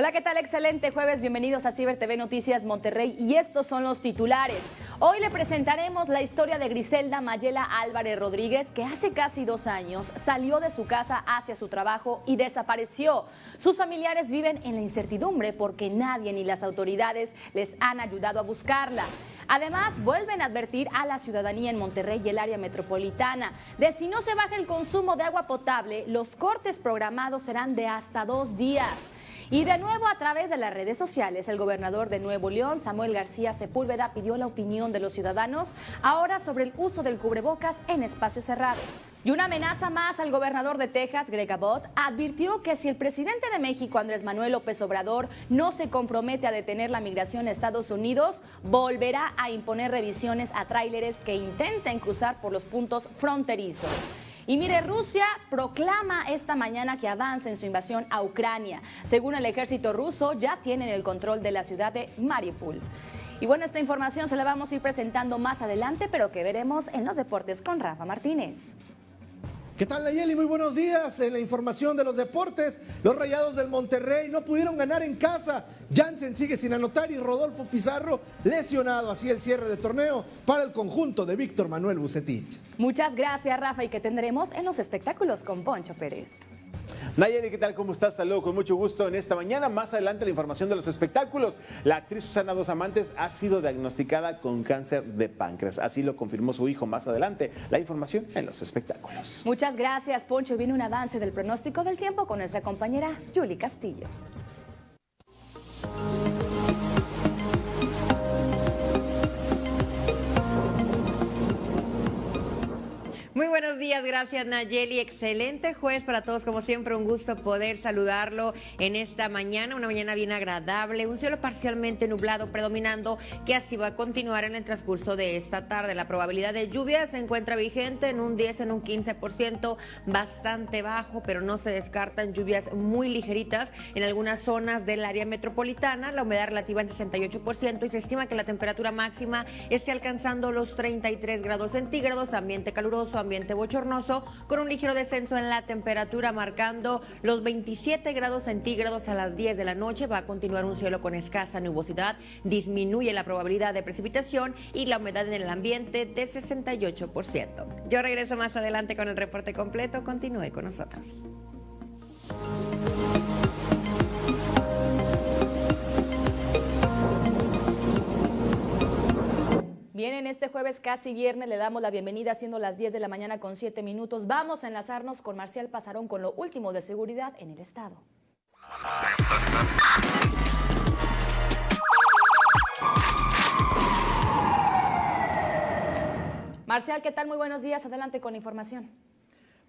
Hola, ¿qué tal? Excelente jueves. Bienvenidos a Ciber TV Noticias Monterrey y estos son los titulares. Hoy le presentaremos la historia de Griselda Mayela Álvarez Rodríguez, que hace casi dos años salió de su casa hacia su trabajo y desapareció. Sus familiares viven en la incertidumbre porque nadie ni las autoridades les han ayudado a buscarla. Además, vuelven a advertir a la ciudadanía en Monterrey y el área metropolitana de si no se baja el consumo de agua potable, los cortes programados serán de hasta dos días. Y de nuevo a través de las redes sociales, el gobernador de Nuevo León, Samuel García Sepúlveda, pidió la opinión de los ciudadanos ahora sobre el uso del cubrebocas en espacios cerrados. Y una amenaza más al gobernador de Texas, Greg Abbott, advirtió que si el presidente de México, Andrés Manuel López Obrador, no se compromete a detener la migración a Estados Unidos, volverá a imponer revisiones a tráileres que intenten cruzar por los puntos fronterizos. Y mire, Rusia proclama esta mañana que avanza en su invasión a Ucrania. Según el ejército ruso, ya tienen el control de la ciudad de Mariupol. Y bueno, esta información se la vamos a ir presentando más adelante, pero que veremos en los deportes con Rafa Martínez. ¿Qué tal Nayeli? Muy buenos días. En la información de los deportes, los Rayados del Monterrey no pudieron ganar en casa. Jansen sigue sin anotar y Rodolfo Pizarro lesionado. Así el cierre de torneo para el conjunto de Víctor Manuel Bucetich. Muchas gracias Rafa y que tendremos en los espectáculos con Poncho Pérez. Nayeli, ¿qué tal? ¿Cómo estás? Saludo con mucho gusto en esta mañana. Más adelante la información de los espectáculos. La actriz Susana Dos Amantes ha sido diagnosticada con cáncer de páncreas. Así lo confirmó su hijo más adelante. La información en los espectáculos. Muchas gracias, Poncho. Viene un avance del pronóstico del tiempo con nuestra compañera Julie Castillo. Muy buenos días, gracias Nayeli. Excelente jueves para todos, como siempre, un gusto poder saludarlo en esta mañana, una mañana bien agradable, un cielo parcialmente nublado predominando, que así va a continuar en el transcurso de esta tarde. La probabilidad de lluvia se encuentra vigente en un 10, en un 15%, bastante bajo, pero no se descartan lluvias muy ligeritas en algunas zonas del área metropolitana, la humedad relativa en 68% y se estima que la temperatura máxima esté alcanzando los 33 grados centígrados, ambiente caluroso, ambiente bochornoso con un ligero descenso en la temperatura marcando los 27 grados centígrados a las 10 de la noche. Va a continuar un cielo con escasa nubosidad, disminuye la probabilidad de precipitación y la humedad en el ambiente de 68%. Yo regreso más adelante con el reporte completo. Continúe con nosotros. Bien, en este jueves casi viernes le damos la bienvenida siendo las 10 de la mañana con 7 minutos. Vamos a enlazarnos con Marcial Pasarón con lo último de seguridad en el estado. Marcial, ¿qué tal? Muy buenos días. Adelante con la información.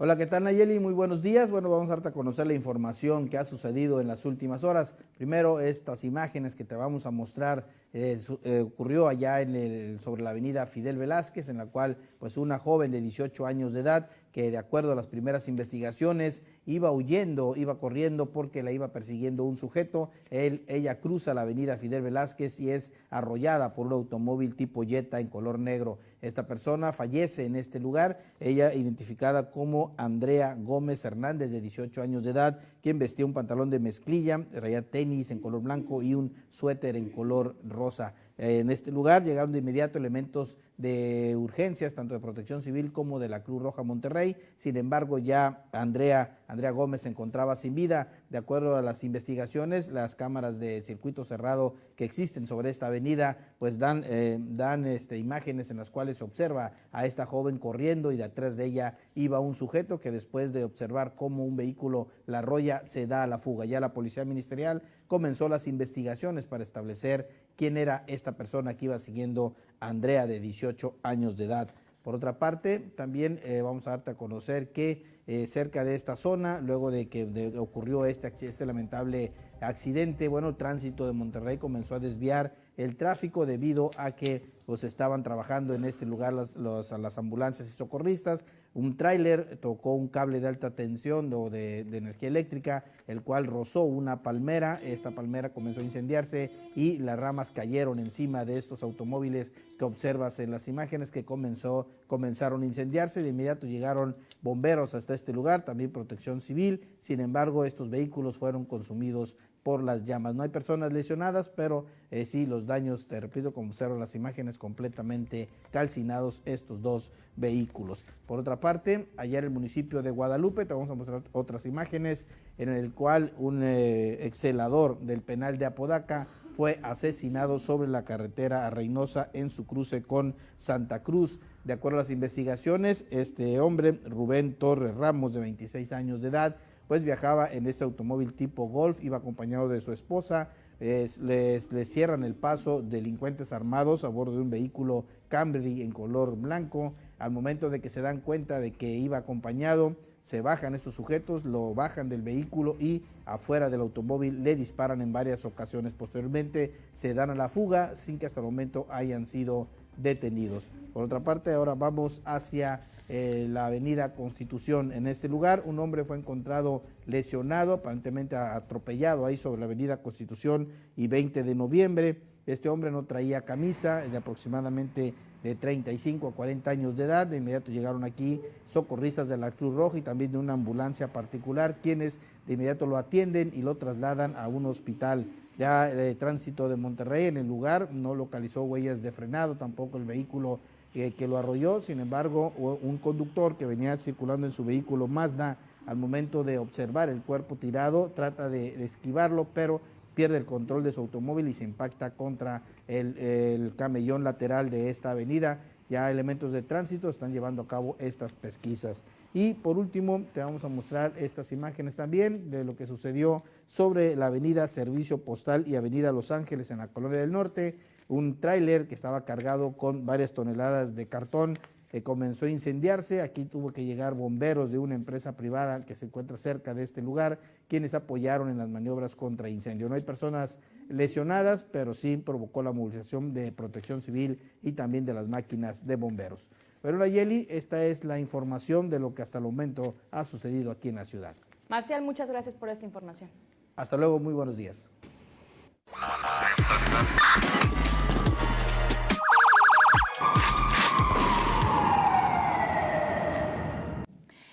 Hola, ¿qué tal Nayeli? Muy buenos días. Bueno, vamos a darte a conocer la información que ha sucedido en las últimas horas. Primero, estas imágenes que te vamos a mostrar eh, eh, ocurrió allá en el, sobre la avenida Fidel Velázquez, en la cual pues una joven de 18 años de edad que de acuerdo a las primeras investigaciones iba huyendo, iba corriendo porque la iba persiguiendo un sujeto. Ella cruza la avenida Fidel Velázquez y es arrollada por un automóvil tipo Jetta en color negro. Esta persona fallece en este lugar, ella identificada como Andrea Gómez Hernández, de 18 años de edad, quien vestía un pantalón de mezclilla, traía tenis en color blanco y un suéter en color rosa. En este lugar llegaron de inmediato elementos de urgencias, tanto de protección civil como de la Cruz Roja Monterrey. Sin embargo, ya Andrea, Andrea Gómez se encontraba sin vida. De acuerdo a las investigaciones, las cámaras de circuito cerrado que existen sobre esta avenida, pues dan, eh, dan este, imágenes en las cuales se observa a esta joven corriendo y detrás de ella iba un sujeto que después de observar cómo un vehículo la arrolla, se da a la fuga. Ya la Policía Ministerial comenzó las investigaciones para establecer quién era esta persona que iba siguiendo a Andrea de 18 años de edad. Por otra parte, también eh, vamos a darte a conocer que eh, cerca de esta zona, luego de que ocurrió este, este lamentable accidente, bueno, el tránsito de Monterrey comenzó a desviar el tráfico debido a que pues, estaban trabajando en este lugar las, las ambulancias y socorristas. Un tráiler tocó un cable de alta tensión o de, energía eléctrica, el cual rozó una palmera. Esta palmera comenzó a incendiarse y las ramas cayeron encima de estos automóviles que observas en las imágenes que comenzó, comenzaron a incendiarse. De inmediato llegaron bomberos hasta este lugar, también protección civil. Sin embargo, estos vehículos fueron consumidos por las llamas. No hay personas lesionadas, pero eh, sí los daños, te repito, como observan las imágenes, completamente calcinados estos dos vehículos. Por otra parte, ayer el municipio de Guadalupe, te vamos a mostrar otras imágenes, en el cual un eh, excelador del penal de Apodaca fue asesinado sobre la carretera a Reynosa en su cruce con Santa Cruz. De acuerdo a las investigaciones, este hombre, Rubén Torres Ramos, de 26 años de edad, pues viajaba en ese automóvil tipo Golf, iba acompañado de su esposa, les, les, cierran el paso delincuentes armados a bordo de un vehículo Camry en color blanco. Al momento de que se dan cuenta de que iba acompañado, se bajan estos sujetos, lo bajan del vehículo y afuera del automóvil le disparan en varias ocasiones. Posteriormente se dan a la fuga sin que hasta el momento hayan sido detenidos. Por otra parte, ahora vamos hacia eh, la avenida Constitución. En este lugar, un hombre fue encontrado lesionado, aparentemente atropellado ahí sobre la avenida Constitución y 20 de noviembre. Este hombre no traía camisa, de aproximadamente de 35 a 40 años de edad. De inmediato llegaron aquí socorristas de la Cruz Roja y también de una ambulancia particular, quienes de inmediato lo atienden y lo trasladan a un hospital. Ya el tránsito de Monterrey en el lugar no localizó huellas de frenado, tampoco el vehículo que lo arrolló, sin embargo, un conductor que venía circulando en su vehículo Mazda, al momento de observar el cuerpo tirado, trata de, esquivarlo, pero pierde el control de su automóvil y se impacta contra el, el camellón lateral de esta avenida. Ya elementos de tránsito están llevando a cabo estas pesquisas. Y por último, te vamos a mostrar estas imágenes también de lo que sucedió sobre la avenida Servicio Postal y avenida Los Ángeles en la Colonia del Norte un tráiler que estaba cargado con varias toneladas de cartón que comenzó a incendiarse. Aquí tuvo que llegar bomberos de una empresa privada que se encuentra cerca de este lugar, quienes apoyaron en las maniobras contra incendio. No hay personas lesionadas, pero sí provocó la movilización de protección civil y también de las máquinas de bomberos. Pero Nayeli, esta es la información de lo que hasta el momento ha sucedido aquí en la ciudad. Marcial, muchas gracias por esta información. Hasta luego, muy buenos días.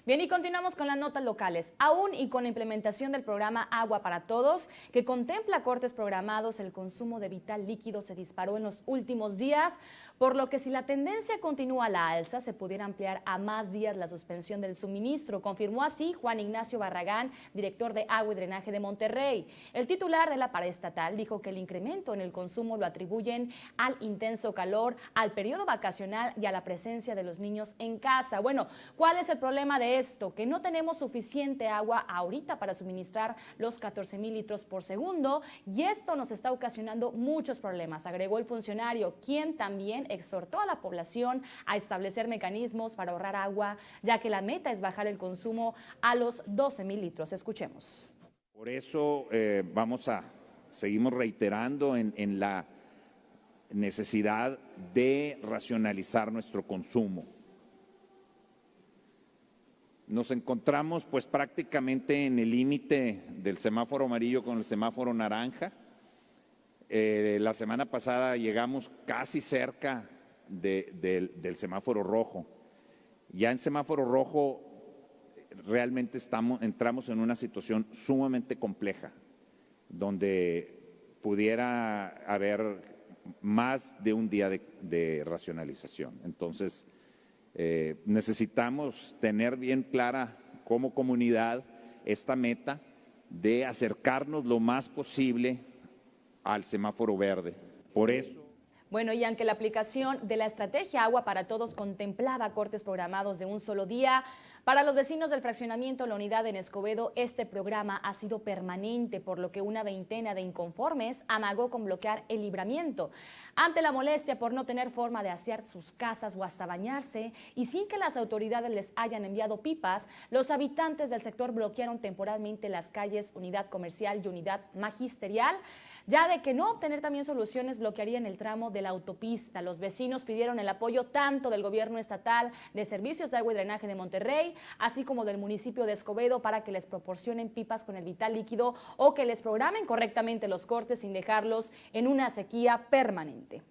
Bien, y continuamos con las notas locales. Aún y con la implementación del programa Agua para Todos, que contempla cortes programados, el consumo de vital líquido se disparó en los últimos días, por lo que si la tendencia continúa a la alza, se pudiera ampliar a más días la suspensión del suministro, confirmó así Juan Ignacio Barragán, director de Agua y Drenaje de Monterrey. El titular de la paraestatal dijo que el incremento en el consumo lo atribuyen al intenso calor, al periodo vacacional y a la presencia de los niños en casa. Bueno, ¿cuál es el problema de esto, que no tenemos suficiente agua ahorita para suministrar los 14 mil litros por segundo y esto nos está ocasionando muchos problemas, agregó el funcionario, quien también exhortó a la población a establecer mecanismos para ahorrar agua, ya que la meta es bajar el consumo a los 12 mil litros. Escuchemos. Por eso eh, vamos a, seguimos reiterando en, en la necesidad de racionalizar nuestro consumo nos encontramos pues prácticamente en el límite del semáforo amarillo con el semáforo naranja. Eh, la semana pasada llegamos casi cerca del semáforo rojo. Ya en semáforo rojo realmente estamos, entramos en una situación sumamente compleja, donde pudiera haber más de un día de, de racionalización. Entonces, eh, necesitamos tener bien clara como comunidad esta meta de acercarnos lo más posible al semáforo verde. Por eso... Bueno, y aunque la aplicación de la estrategia Agua para Todos contemplaba cortes programados de un solo día, para los vecinos del fraccionamiento La Unidad en Escobedo, este programa ha sido permanente, por lo que una veintena de inconformes amagó con bloquear el libramiento. Ante la molestia por no tener forma de asear sus casas o hasta bañarse, y sin que las autoridades les hayan enviado pipas, los habitantes del sector bloquearon temporalmente las calles Unidad Comercial y Unidad Magisterial, ya de que no obtener también soluciones bloquearían el tramo de la autopista. Los vecinos pidieron el apoyo tanto del gobierno estatal de servicios de agua y drenaje de Monterrey, así como del municipio de Escobedo para que les proporcionen pipas con el vital líquido o que les programen correctamente los cortes sin dejarlos en una sequía permanente.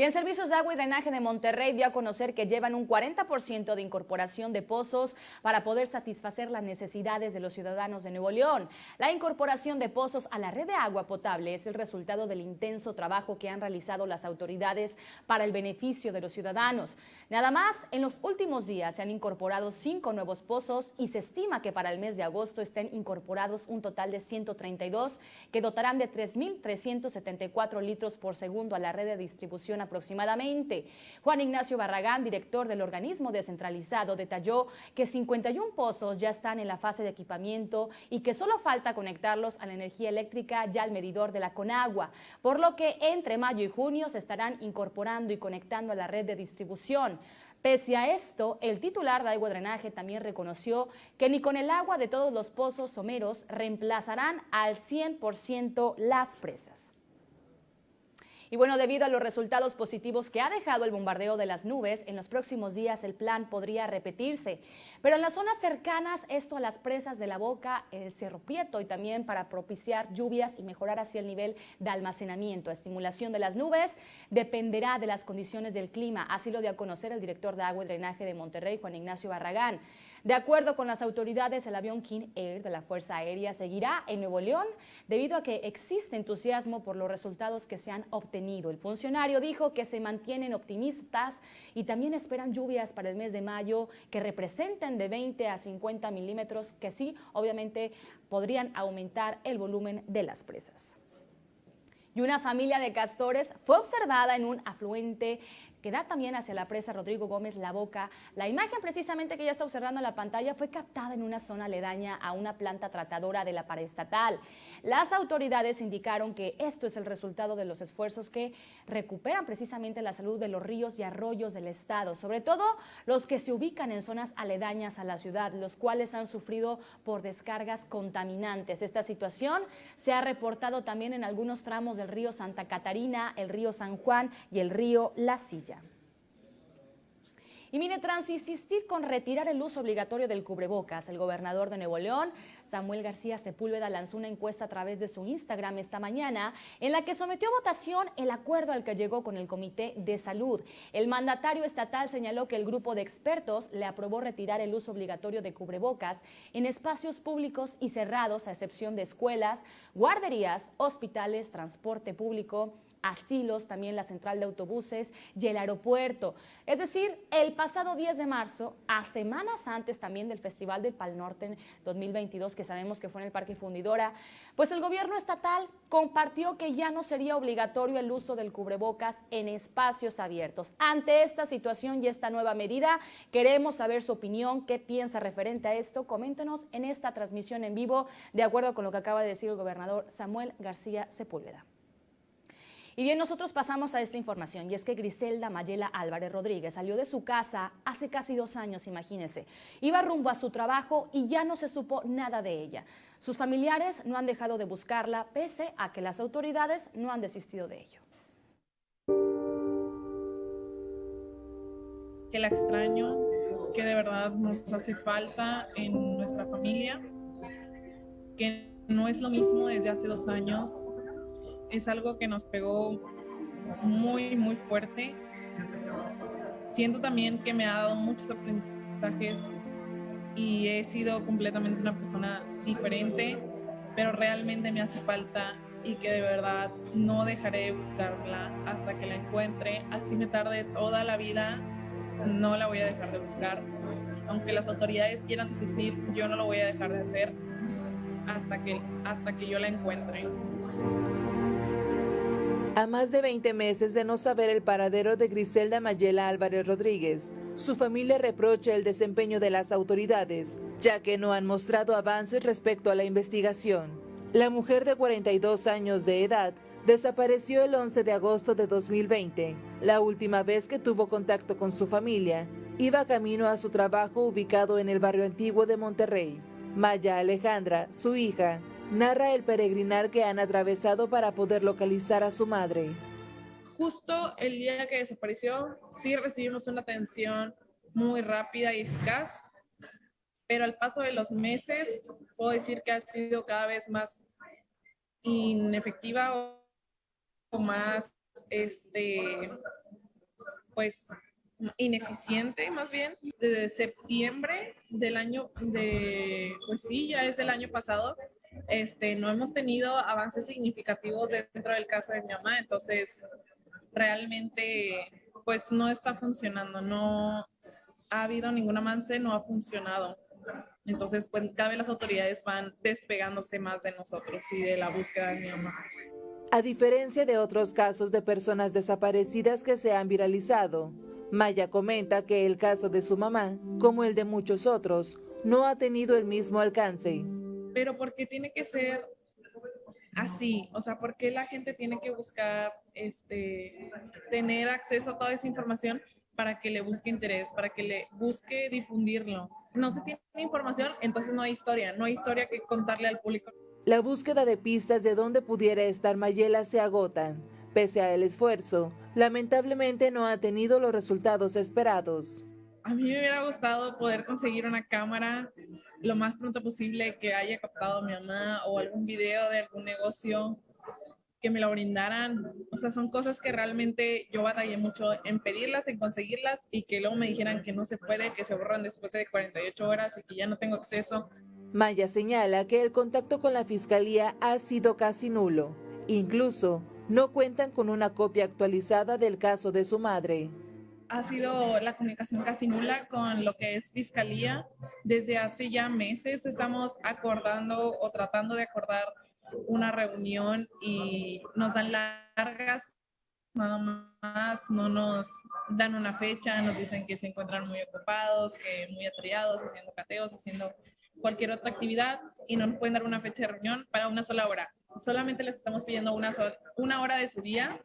Bien, Servicios de Agua y Drenaje de Monterrey dio a conocer que llevan un 40% de incorporación de pozos para poder satisfacer las necesidades de los ciudadanos de Nuevo León. La incorporación de pozos a la red de agua potable es el resultado del intenso trabajo que han realizado las autoridades para el beneficio de los ciudadanos. Nada más, en los últimos días se han incorporado cinco nuevos pozos y se estima que para el mes de agosto estén incorporados un total de 132 que dotarán de 3.374 litros por segundo a la red de distribución aproximadamente. Juan Ignacio Barragán, director del organismo descentralizado, detalló que 51 pozos ya están en la fase de equipamiento y que solo falta conectarlos a la energía eléctrica ya al medidor de la Conagua, por lo que entre mayo y junio se estarán incorporando y conectando a la red de distribución. Pese a esto, el titular de agua drenaje también reconoció que ni con el agua de todos los pozos someros reemplazarán al 100% las presas. Y bueno, debido a los resultados positivos que ha dejado el bombardeo de las nubes, en los próximos días el plan podría repetirse. Pero en las zonas cercanas, esto a las presas de la Boca, el Cerro Prieto y también para propiciar lluvias y mejorar así el nivel de almacenamiento. Estimulación de las nubes dependerá de las condiciones del clima. Así lo dio a conocer el director de agua y drenaje de Monterrey, Juan Ignacio Barragán. De acuerdo con las autoridades, el avión King Air de la Fuerza Aérea seguirá en Nuevo León debido a que existe entusiasmo por los resultados que se han obtenido. El funcionario dijo que se mantienen optimistas y también esperan lluvias para el mes de mayo que representen de 20 a 50 milímetros que sí, obviamente, podrían aumentar el volumen de las presas y una familia de castores fue observada en un afluente que da también hacia la presa Rodrigo Gómez La Boca. La imagen precisamente que ya está observando en la pantalla fue captada en una zona aledaña a una planta tratadora de la paraestatal. Las autoridades indicaron que esto es el resultado de los esfuerzos que recuperan precisamente la salud de los ríos y arroyos del estado, sobre todo los que se ubican en zonas aledañas a la ciudad, los cuales han sufrido por descargas contaminantes. Esta situación se ha reportado también en algunos tramos del río Santa Catarina, el río San Juan y el río La Silla. Y mire, trans insistir con retirar el uso obligatorio del cubrebocas. El gobernador de Nuevo León, Samuel García Sepúlveda, lanzó una encuesta a través de su Instagram esta mañana en la que sometió a votación el acuerdo al que llegó con el Comité de Salud. El mandatario estatal señaló que el grupo de expertos le aprobó retirar el uso obligatorio de cubrebocas en espacios públicos y cerrados, a excepción de escuelas, guarderías, hospitales, transporte público, asilos, también la central de autobuses y el aeropuerto. Es decir, el pasado 10 de marzo, a semanas antes también del Festival del Pal Norte 2022, que sabemos que fue en el Parque Fundidora, pues el gobierno estatal compartió que ya no sería obligatorio el uso del cubrebocas en espacios abiertos. Ante esta situación y esta nueva medida, queremos saber su opinión, qué piensa referente a esto. Coméntenos en esta transmisión en vivo, de acuerdo con lo que acaba de decir el gobernador Samuel García Sepúlveda. Y bien, nosotros pasamos a esta información y es que Griselda Mayela Álvarez Rodríguez salió de su casa hace casi dos años, imagínense. Iba rumbo a su trabajo y ya no se supo nada de ella. Sus familiares no han dejado de buscarla pese a que las autoridades no han desistido de ello. Que la extraño, que de verdad nos hace falta en nuestra familia, que no es lo mismo desde hace dos años, es algo que nos pegó muy, muy fuerte. Siento también que me ha dado muchos aprendizajes y he sido completamente una persona diferente, pero realmente me hace falta y que de verdad no dejaré de buscarla hasta que la encuentre. Así me tarde toda la vida, no la voy a dejar de buscar. Aunque las autoridades quieran desistir, yo no lo voy a dejar de hacer hasta que, hasta que yo la encuentre. A más de 20 meses de no saber el paradero de Griselda Mayela Álvarez Rodríguez, su familia reprocha el desempeño de las autoridades, ya que no han mostrado avances respecto a la investigación. La mujer de 42 años de edad desapareció el 11 de agosto de 2020. La última vez que tuvo contacto con su familia, iba camino a su trabajo ubicado en el barrio antiguo de Monterrey. Maya Alejandra, su hija, narra el peregrinar que han atravesado para poder localizar a su madre. Justo el día que desapareció, sí recibimos una atención muy rápida y eficaz, pero al paso de los meses puedo decir que ha sido cada vez más inefectiva o más este, pues ineficiente más bien desde septiembre del año de pues sí ya es del año pasado este no hemos tenido avances significativos dentro del caso de mi mamá entonces realmente pues no está funcionando no ha habido ningún avance no ha funcionado entonces pues cada vez las autoridades van despegándose más de nosotros y de la búsqueda de mi mamá a diferencia de otros casos de personas desaparecidas que se han viralizado, Maya comenta que el caso de su mamá, como el de muchos otros, no ha tenido el mismo alcance. Pero ¿por qué tiene que ser así? O sea, ¿por qué la gente tiene que buscar este, tener acceso a toda esa información para que le busque interés, para que le busque difundirlo? No se tiene información, entonces no hay historia, no hay historia que contarle al público. La búsqueda de pistas de dónde pudiera estar Mayela se agotan. Pese al esfuerzo, lamentablemente no ha tenido los resultados esperados. A mí me hubiera gustado poder conseguir una cámara lo más pronto posible que haya captado a mi mamá o algún video de algún negocio que me lo brindaran. O sea, son cosas que realmente yo batallé mucho en pedirlas, en conseguirlas y que luego me dijeran que no se puede, que se borran después de 48 horas y que ya no tengo acceso. Maya señala que el contacto con la fiscalía ha sido casi nulo. Incluso no cuentan con una copia actualizada del caso de su madre. Ha sido la comunicación casi nula con lo que es fiscalía. Desde hace ya meses estamos acordando o tratando de acordar una reunión y nos dan largas, nada más no nos dan una fecha, nos dicen que se encuentran muy ocupados, que muy atareados, haciendo cateos, haciendo cualquier otra actividad y no nos pueden dar una fecha de reunión para una sola hora solamente les estamos pidiendo una hora de su día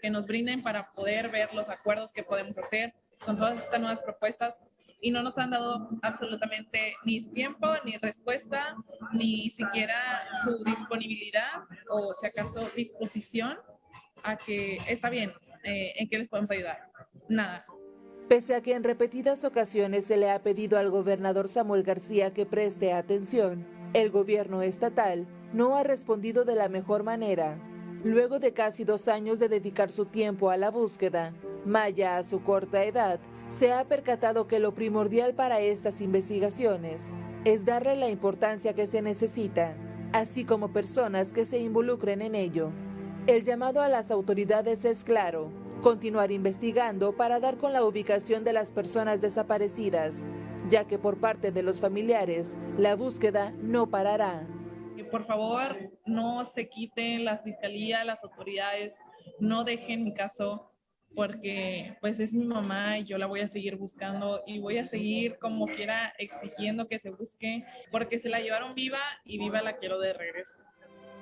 que nos brinden para poder ver los acuerdos que podemos hacer con todas estas nuevas propuestas y no nos han dado absolutamente ni su tiempo, ni respuesta, ni siquiera su disponibilidad o si acaso disposición a que está bien, eh, en qué les podemos ayudar. Nada. Pese a que en repetidas ocasiones se le ha pedido al gobernador Samuel García que preste atención, el gobierno estatal no ha respondido de la mejor manera. Luego de casi dos años de dedicar su tiempo a la búsqueda, Maya, a su corta edad, se ha percatado que lo primordial para estas investigaciones es darle la importancia que se necesita, así como personas que se involucren en ello. El llamado a las autoridades es claro, continuar investigando para dar con la ubicación de las personas desaparecidas, ya que por parte de los familiares la búsqueda no parará por favor no se quiten las fiscalías, las autoridades, no dejen mi caso porque pues es mi mamá y yo la voy a seguir buscando y voy a seguir como quiera exigiendo que se busque porque se la llevaron viva y viva la quiero de regreso.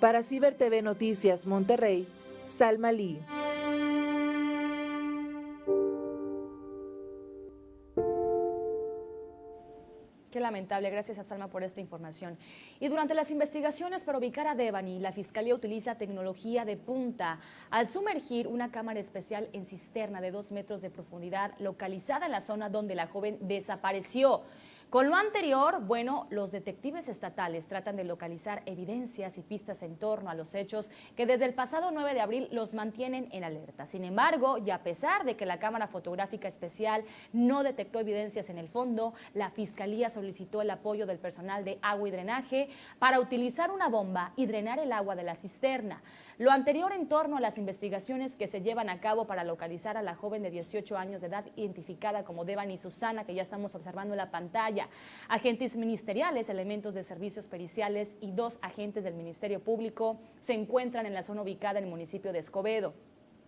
Para Ciber TV Noticias Monterrey, Salma Lee. Qué lamentable, gracias a Salma por esta información. Y durante las investigaciones para ubicar a Devani, la Fiscalía utiliza tecnología de punta al sumergir una cámara especial en cisterna de dos metros de profundidad localizada en la zona donde la joven desapareció. Con lo anterior, bueno, los detectives estatales tratan de localizar evidencias y pistas en torno a los hechos que desde el pasado 9 de abril los mantienen en alerta. Sin embargo, y a pesar de que la cámara fotográfica especial no detectó evidencias en el fondo, la Fiscalía solicitó el apoyo del personal de agua y drenaje para utilizar una bomba y drenar el agua de la cisterna. Lo anterior en torno a las investigaciones que se llevan a cabo para localizar a la joven de 18 años de edad identificada como Devani Susana, que ya estamos observando en la pantalla. Agentes ministeriales, elementos de servicios periciales y dos agentes del Ministerio Público se encuentran en la zona ubicada en el municipio de Escobedo.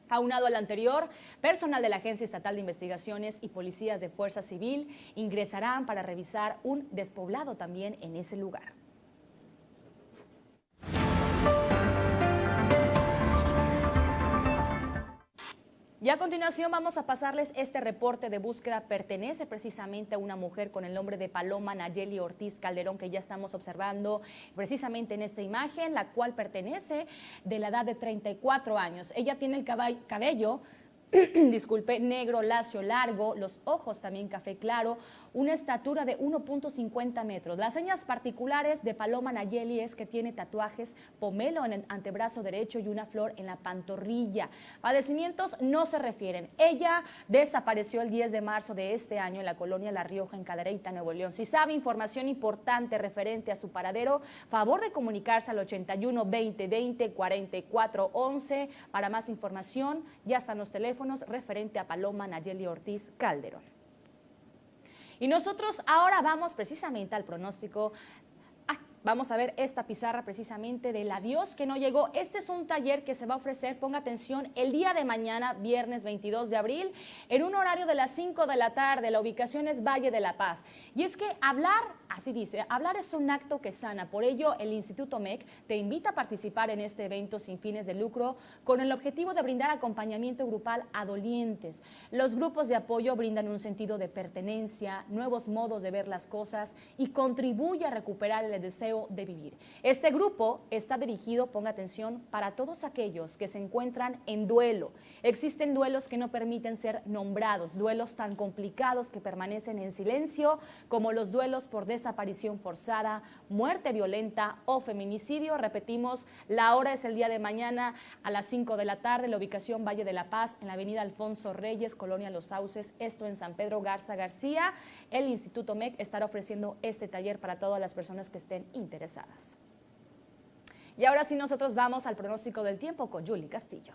Aunado al anterior, personal de la Agencia Estatal de Investigaciones y policías de Fuerza Civil ingresarán para revisar un despoblado también en ese lugar. Y a continuación vamos a pasarles este reporte de búsqueda. Pertenece precisamente a una mujer con el nombre de Paloma Nayeli Ortiz Calderón, que ya estamos observando precisamente en esta imagen, la cual pertenece de la edad de 34 años. Ella tiene el cabello disculpe, negro, lacio, largo, los ojos también café claro, una estatura de 1.50 metros. Las señas particulares de Paloma Nayeli es que tiene tatuajes, pomelo en el antebrazo derecho y una flor en la pantorrilla. Padecimientos no se refieren. Ella desapareció el 10 de marzo de este año en la colonia La Rioja, en Cadereyta, Nuevo León. Si sabe información importante referente a su paradero, favor de comunicarse al 81 20 20 44 11 para más información. Ya están los teléfonos referente a Paloma Nayeli Ortiz Calderón. Y nosotros ahora vamos precisamente al pronóstico Vamos a ver esta pizarra precisamente del adiós que no llegó. Este es un taller que se va a ofrecer, ponga atención, el día de mañana, viernes 22 de abril, en un horario de las 5 de la tarde. La ubicación es Valle de la Paz. Y es que hablar, así dice, hablar es un acto que sana. Por ello, el Instituto MEC te invita a participar en este evento sin fines de lucro con el objetivo de brindar acompañamiento grupal a dolientes. Los grupos de apoyo brindan un sentido de pertenencia, nuevos modos de ver las cosas y contribuye a recuperar el deseo de vivir. Este grupo está dirigido, ponga atención, para todos aquellos que se encuentran en duelo. Existen duelos que no permiten ser nombrados, duelos tan complicados que permanecen en silencio, como los duelos por desaparición forzada, muerte violenta o feminicidio. Repetimos, la hora es el día de mañana a las 5 de la tarde, la ubicación Valle de la Paz, en la avenida Alfonso Reyes, Colonia Los Sauces, esto en San Pedro Garza García. El Instituto MEC estará ofreciendo este taller para todas las personas que estén interesadas. Y ahora sí nosotros vamos al pronóstico del tiempo con Julie Castillo.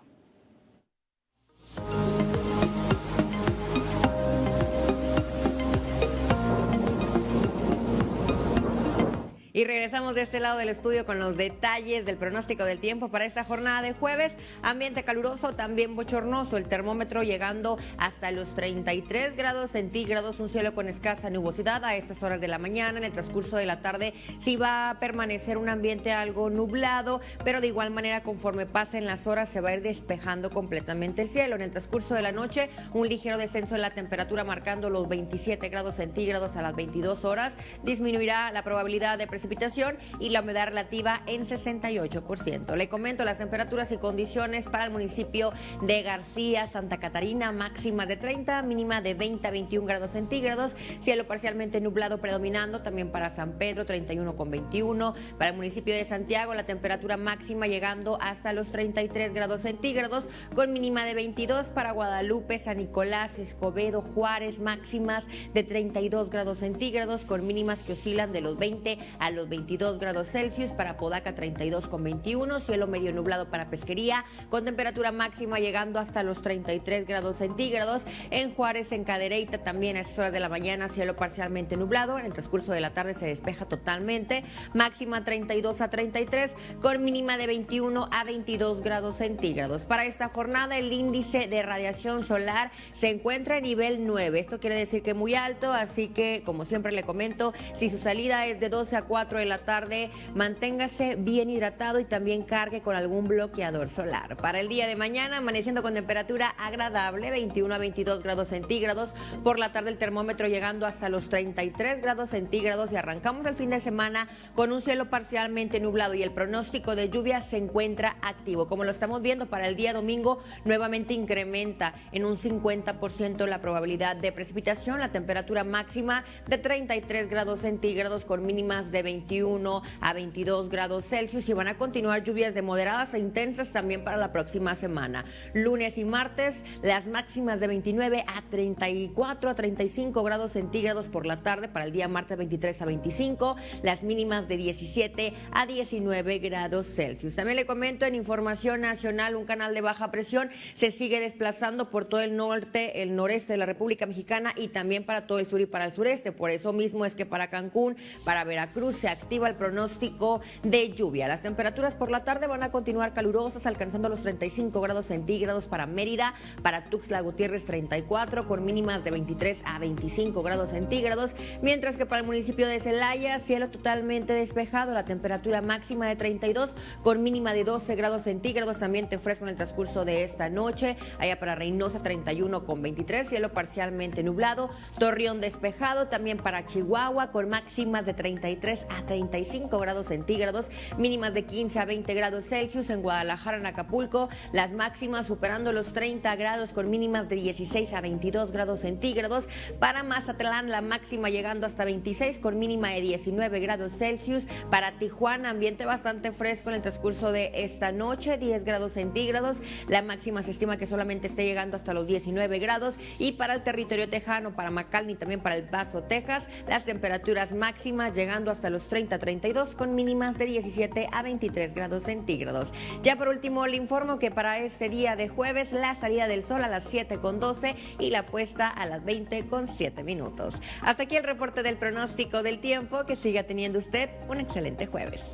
Y regresamos de este lado del estudio con los detalles del pronóstico del tiempo para esta jornada de jueves. Ambiente caluroso, también bochornoso. El termómetro llegando hasta los 33 grados centígrados. Un cielo con escasa nubosidad a estas horas de la mañana. En el transcurso de la tarde sí va a permanecer un ambiente algo nublado, pero de igual manera conforme pasen las horas se va a ir despejando completamente el cielo. En el transcurso de la noche un ligero descenso en la temperatura marcando los 27 grados centígrados a las 22 horas. Disminuirá la probabilidad de precipitación precipitación y la humedad relativa en 68%. Le comento las temperaturas y condiciones para el municipio de García, Santa Catarina, máxima de 30, mínima de 20 a 21 grados centígrados, cielo parcialmente nublado predominando, también para San Pedro 31 con 21, para el municipio de Santiago la temperatura máxima llegando hasta los 33 grados centígrados, con mínima de 22 para Guadalupe, San Nicolás, Escobedo, Juárez, máximas de 32 grados centígrados, con mínimas que oscilan de los 20 a 22 grados Celsius, para Podaca 32 con 21, cielo medio nublado para pesquería, con temperatura máxima llegando hasta los 33 grados centígrados. En Juárez, en Cadereyta, también a esas horas de la mañana, cielo parcialmente nublado. En el transcurso de la tarde se despeja totalmente, máxima 32 a 33, con mínima de 21 a 22 grados centígrados. Para esta jornada, el índice de radiación solar se encuentra a nivel 9. Esto quiere decir que muy alto, así que, como siempre le comento, si su salida es de 12 a 4 de la tarde, manténgase bien hidratado y también cargue con algún bloqueador solar. Para el día de mañana, amaneciendo con temperatura agradable, 21 a 22 grados centígrados. Por la tarde el termómetro llegando hasta los 33 grados centígrados y arrancamos el fin de semana con un cielo parcialmente nublado y el pronóstico de lluvia se encuentra activo. Como lo estamos viendo para el día domingo, nuevamente incrementa en un 50% la probabilidad de precipitación, la temperatura máxima de 33 grados centígrados con mínimas de 20 21 a 22 grados Celsius y van a continuar lluvias de moderadas e intensas también para la próxima semana. Lunes y martes, las máximas de 29 a 34 a 35 grados centígrados por la tarde, para el día martes 23 a 25, las mínimas de 17 a 19 grados Celsius. También le comento en Información Nacional, un canal de baja presión se sigue desplazando por todo el norte, el noreste de la República Mexicana y también para todo el sur y para el sureste. Por eso mismo es que para Cancún, para Veracruz se activa el pronóstico de lluvia. Las temperaturas por la tarde van a continuar calurosas, alcanzando los 35 grados centígrados para Mérida, para Tuxtla Gutiérrez 34, con mínimas de 23 a 25 grados centígrados, mientras que para el municipio de Celaya, cielo totalmente despejado, la temperatura máxima de 32, con mínima de 12 grados centígrados, ambiente fresco en el transcurso de esta noche, allá para Reynosa 31 con 23, cielo parcialmente nublado, Torreón despejado, también para Chihuahua, con máximas de 33 a 35 grados centígrados, mínimas de 15 a 20 grados Celsius en Guadalajara, en Acapulco, las máximas superando los 30 grados con mínimas de 16 a 22 grados centígrados. Para Mazatlán, la máxima llegando hasta 26 con mínima de 19 grados Celsius. Para Tijuana, ambiente bastante fresco en el transcurso de esta noche, 10 grados centígrados. La máxima se estima que solamente esté llegando hasta los 19 grados. Y para el territorio tejano, para McAllen y también para El Paso, Texas, las temperaturas máximas llegando hasta los 30-32 con mínimas de 17 a 23 grados centígrados. Ya por último, le informo que para este día de jueves, la salida del sol a las 7 con 12 y la puesta a las 20 con 7 minutos. Hasta aquí el reporte del pronóstico del tiempo. Que siga teniendo usted un excelente jueves.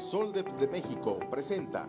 Sol de, México presenta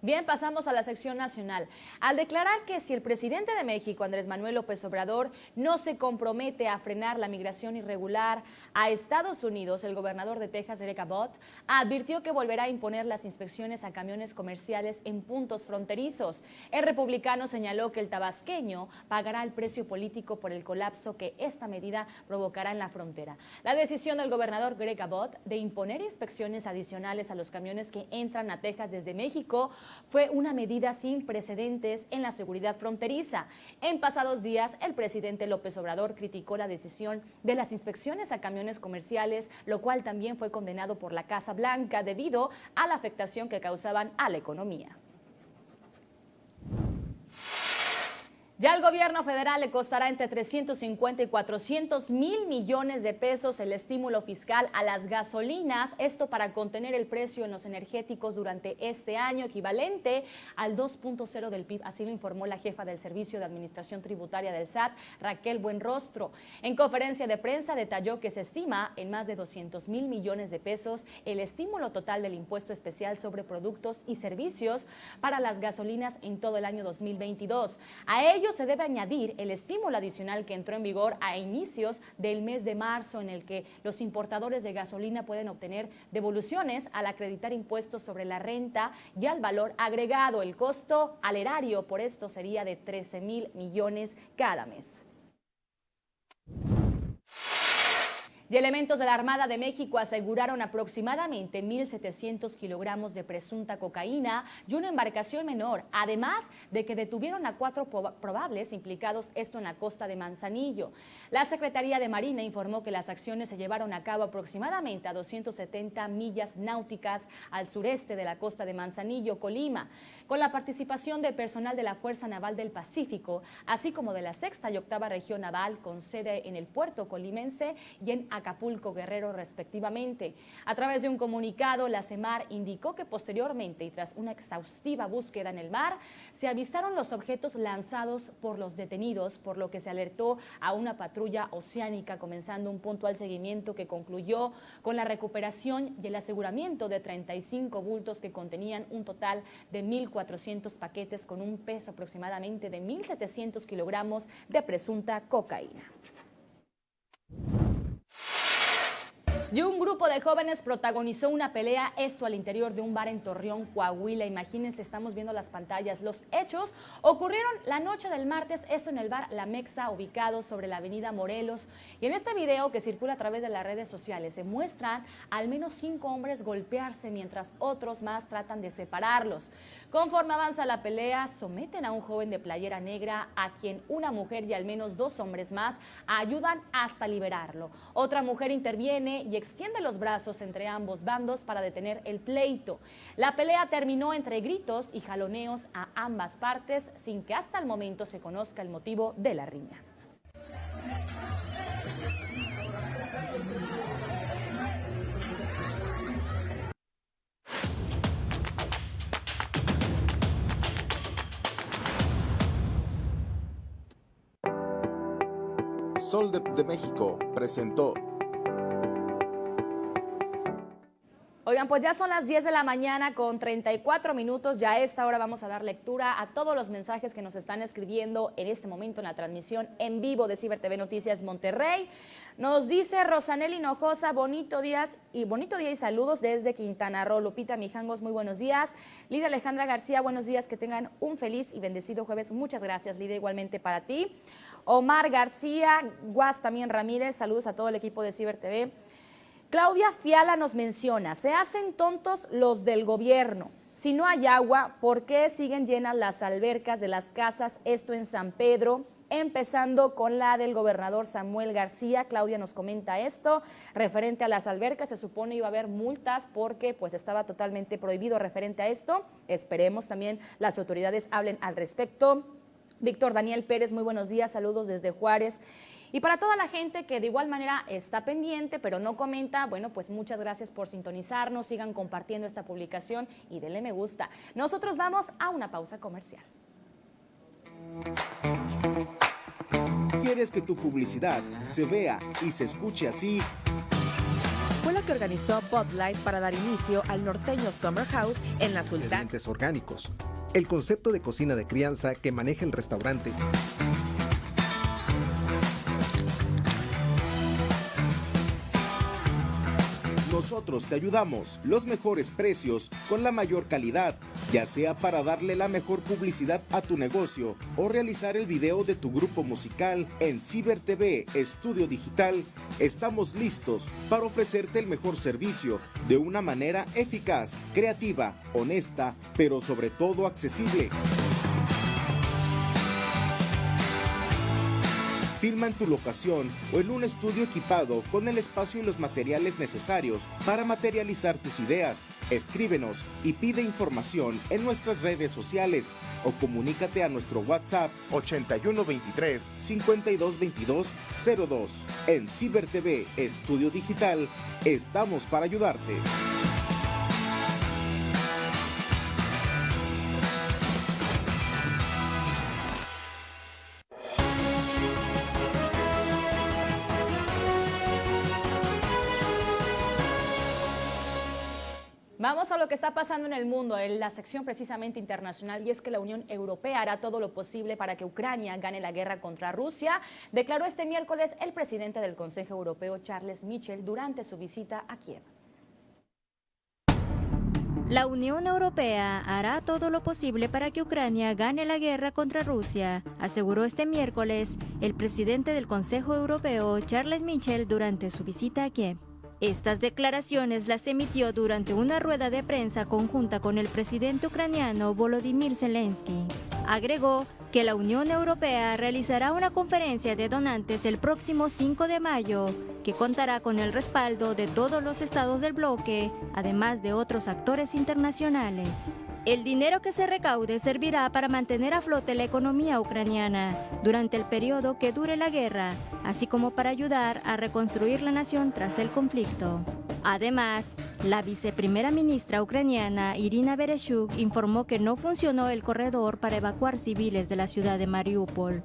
Bien, pasamos a la sección nacional. Al declarar que si el presidente de México, Andrés Manuel López Obrador, no se compromete a frenar la migración irregular a Estados Unidos, el gobernador de Texas, Greg Abbott, advirtió que volverá a imponer las inspecciones a camiones comerciales en puntos fronterizos. El republicano señaló que el tabasqueño pagará el precio político por el colapso que esta medida provocará en la frontera. La decisión del gobernador Greg Abbott de imponer inspecciones adicionales a los camiones que entran a Texas desde México fue una medida sin precedentes en la seguridad fronteriza. En pasados días, el presidente López Obrador criticó la decisión de las inspecciones a camiones comerciales, lo cual también fue condenado por la Casa Blanca debido a la afectación que causaban a la economía. Ya al gobierno federal le costará entre 350 y 400 mil millones de pesos el estímulo fiscal a las gasolinas, esto para contener el precio en los energéticos durante este año, equivalente al 2.0 del PIB, así lo informó la jefa del Servicio de Administración Tributaria del SAT, Raquel Buenrostro. En conferencia de prensa detalló que se estima en más de 200 mil millones de pesos el estímulo total del impuesto especial sobre productos y servicios para las gasolinas en todo el año 2022. A ello se debe añadir el estímulo adicional que entró en vigor a inicios del mes de marzo, en el que los importadores de gasolina pueden obtener devoluciones al acreditar impuestos sobre la renta y al valor agregado. El costo al erario por esto sería de 13 mil millones cada mes. Y elementos de la Armada de México aseguraron aproximadamente 1.700 kilogramos de presunta cocaína y una embarcación menor, además de que detuvieron a cuatro probables implicados esto en la costa de Manzanillo. La Secretaría de Marina informó que las acciones se llevaron a cabo aproximadamente a 270 millas náuticas al sureste de la costa de Manzanillo, Colima, con la participación del personal de la Fuerza Naval del Pacífico, así como de la sexta y octava región naval con sede en el puerto colimense y en Acapulco Guerrero respectivamente. A través de un comunicado, la CEMAR indicó que posteriormente y tras una exhaustiva búsqueda en el mar, se avistaron los objetos lanzados por los detenidos, por lo que se alertó a una patrulla oceánica comenzando un puntual seguimiento que concluyó con la recuperación y el aseguramiento de 35 bultos que contenían un total de 1.400 paquetes con un peso aproximadamente de 1.700 kilogramos de presunta cocaína. Y un grupo de jóvenes protagonizó una pelea, esto al interior de un bar en Torreón, Coahuila. Imagínense, estamos viendo las pantallas. Los hechos ocurrieron la noche del martes, esto en el bar La Mexa, ubicado sobre la avenida Morelos. Y en este video que circula a través de las redes sociales se muestran al menos cinco hombres golpearse mientras otros más tratan de separarlos. Conforme avanza la pelea, someten a un joven de playera negra a quien una mujer y al menos dos hombres más ayudan hasta liberarlo. Otra mujer interviene y extiende los brazos entre ambos bandos para detener el pleito. La pelea terminó entre gritos y jaloneos a ambas partes sin que hasta el momento se conozca el motivo de la riña. Sol de, México presentó Oigan, pues ya son las 10 de la mañana con 34 minutos. Ya a esta hora vamos a dar lectura a todos los mensajes que nos están escribiendo en este momento en la transmisión en vivo de Ciber TV Noticias Monterrey. Nos dice Rosanel Hinojosa, bonito días y bonito día y saludos desde Quintana Roo. Lupita Mijangos, muy buenos días. Lidia Alejandra García, buenos días, que tengan un feliz y bendecido jueves. Muchas gracias, Lidia, igualmente para ti. Omar García, Guas también Ramírez, saludos a todo el equipo de Ciber TV. Claudia Fiala nos menciona, se hacen tontos los del gobierno. Si no hay agua, ¿por qué siguen llenas las albercas de las casas? Esto en San Pedro, empezando con la del gobernador Samuel García. Claudia nos comenta esto, referente a las albercas, se supone iba a haber multas porque pues estaba totalmente prohibido referente a esto. Esperemos también las autoridades hablen al respecto. Víctor Daniel Pérez, muy buenos días, saludos desde Juárez. Y para toda la gente que de igual manera está pendiente, pero no comenta, bueno, pues muchas gracias por sintonizarnos, sigan compartiendo esta publicación y denle me gusta. Nosotros vamos a una pausa comercial. ¿Quieres que tu publicidad se vea y se escuche así? Fue la que organizó Bud Light para dar inicio al norteño Summer House en la Sultana. Ingredientes orgánicos. El concepto de cocina de crianza que maneja el restaurante. Nosotros te ayudamos, los mejores precios, con la mayor calidad, ya sea para darle la mejor publicidad a tu negocio o realizar el video de tu grupo musical en Ciber TV Estudio Digital. Estamos listos para ofrecerte el mejor servicio de una manera eficaz, creativa, honesta, pero sobre todo accesible. Filma en tu locación o en un estudio equipado con el espacio y los materiales necesarios para materializar tus ideas. Escríbenos y pide información en nuestras redes sociales o comunícate a nuestro WhatsApp 8123 5222 02. En Ciber TV Estudio Digital estamos para ayudarte. Lo que está pasando en el mundo, en la sección precisamente internacional, y es que la Unión Europea hará todo lo posible para que Ucrania gane la guerra contra Rusia, declaró este miércoles el presidente del Consejo Europeo, Charles Michel, durante su visita a Kiev. La Unión Europea hará todo lo posible para que Ucrania gane la guerra contra Rusia, aseguró este miércoles el presidente del Consejo Europeo, Charles Michel, durante su visita a Kiev. Estas declaraciones las emitió durante una rueda de prensa conjunta con el presidente ucraniano Volodymyr Zelensky. Agregó que la Unión Europea realizará una conferencia de donantes el próximo 5 de mayo, que contará con el respaldo de todos los estados del bloque, además de otros actores internacionales. El dinero que se recaude servirá para mantener a flote la economía ucraniana durante el periodo que dure la guerra, así como para ayudar a reconstruir la nación tras el conflicto. Además, la viceprimera ministra ucraniana Irina Bereshuk informó que no funcionó el corredor para evacuar civiles de la ciudad de Mariupol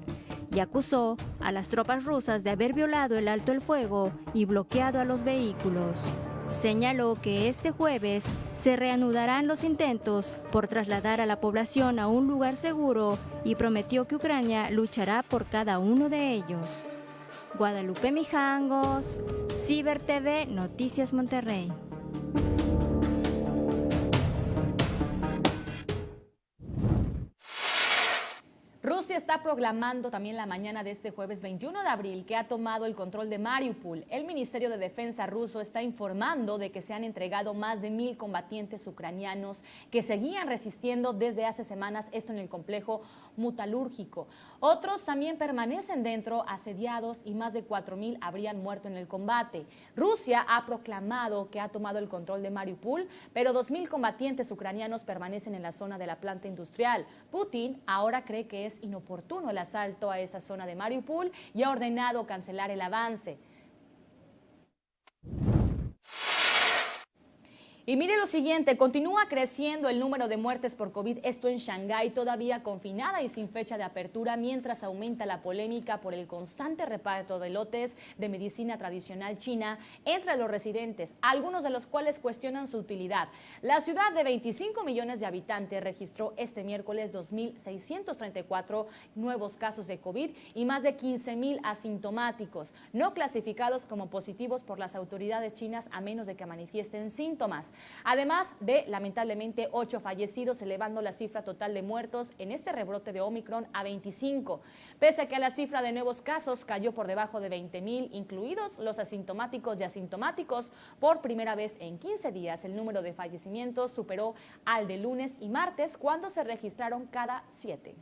y acusó a las tropas rusas de haber violado el alto el fuego y bloqueado a los vehículos. Señaló que este jueves se reanudarán los intentos por trasladar a la población a un lugar seguro y prometió que Ucrania luchará por cada uno de ellos. Guadalupe Mijangos, Ciber TV, Noticias Monterrey. Está proclamando también la mañana de este jueves 21 de abril que ha tomado el control de Mariupol. El Ministerio de Defensa ruso está informando de que se han entregado más de mil combatientes ucranianos que seguían resistiendo desde hace semanas esto en el complejo mutalúrgico. Otros también permanecen dentro, asediados, y más de 4.000 habrían muerto en el combate. Rusia ha proclamado que ha tomado el control de Mariupol, pero 2.000 combatientes ucranianos permanecen en la zona de la planta industrial. Putin ahora cree que es inoportuno el asalto a esa zona de Mariupol y ha ordenado cancelar el avance. Y mire lo siguiente, continúa creciendo el número de muertes por COVID, esto en Shanghái, todavía confinada y sin fecha de apertura, mientras aumenta la polémica por el constante reparto de lotes de medicina tradicional china entre los residentes, algunos de los cuales cuestionan su utilidad. La ciudad de 25 millones de habitantes registró este miércoles 2.634 nuevos casos de COVID y más de 15.000 asintomáticos, no clasificados como positivos por las autoridades chinas a menos de que manifiesten síntomas además de lamentablemente ocho fallecidos, elevando la cifra total de muertos en este rebrote de Omicron a 25. Pese a que la cifra de nuevos casos cayó por debajo de 20 mil, incluidos los asintomáticos y asintomáticos, por primera vez en 15 días el número de fallecimientos superó al de lunes y martes, cuando se registraron cada siete.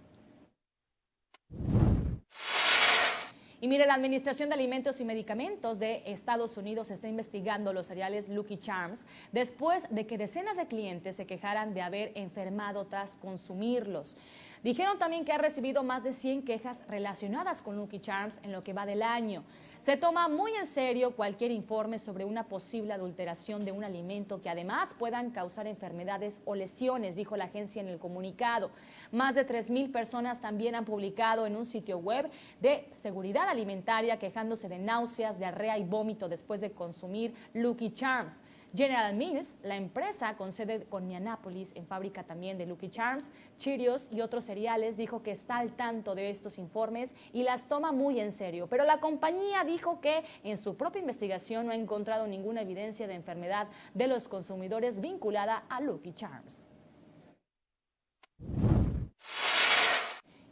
Y mire, la Administración de Alimentos y Medicamentos de Estados Unidos está investigando los cereales Lucky Charms después de que decenas de clientes se quejaran de haber enfermado tras consumirlos. Dijeron también que ha recibido más de 100 quejas relacionadas con Lucky Charms en lo que va del año. Se toma muy en serio cualquier informe sobre una posible adulteración de un alimento que además puedan causar enfermedades o lesiones, dijo la agencia en el comunicado. Más de 3.000 personas también han publicado en un sitio web de seguridad alimentaria quejándose de náuseas, diarrea y vómito después de consumir Lucky Charms. General Mills, la empresa con sede con Minneapolis, en fábrica también de Lucky Charms, Cheerios y otros cereales, dijo que está al tanto de estos informes y las toma muy en serio. Pero la compañía dijo que en su propia investigación no ha encontrado ninguna evidencia de enfermedad de los consumidores vinculada a Lucky Charms.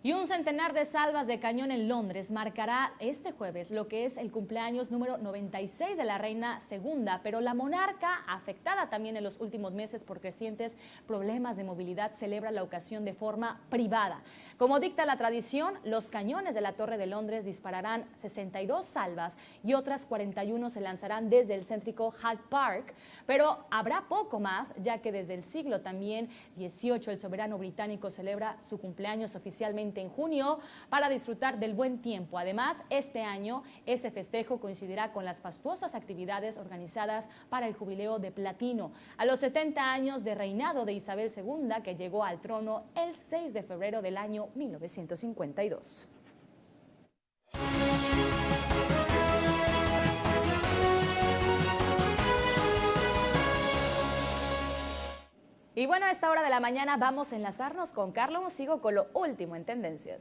Y un centenar de salvas de cañón en Londres marcará este jueves lo que es el cumpleaños número 96 de la reina segunda, pero la monarca, afectada también en los últimos meses por crecientes problemas de movilidad, celebra la ocasión de forma privada. Como dicta la tradición, los cañones de la Torre de Londres dispararán 62 salvas y otras 41 se lanzarán desde el céntrico Hyde Park, pero habrá poco más, ya que desde el siglo también 18 el soberano británico celebra su cumpleaños oficialmente en junio para disfrutar del buen tiempo. Además, este año ese festejo coincidirá con las fastuosas actividades organizadas para el jubileo de platino. A los 70 años de reinado de Isabel II, que llegó al trono el 6 de febrero del año 1952. Y bueno, a esta hora de la mañana vamos a enlazarnos con Carlos Sigo con lo último en tendencias.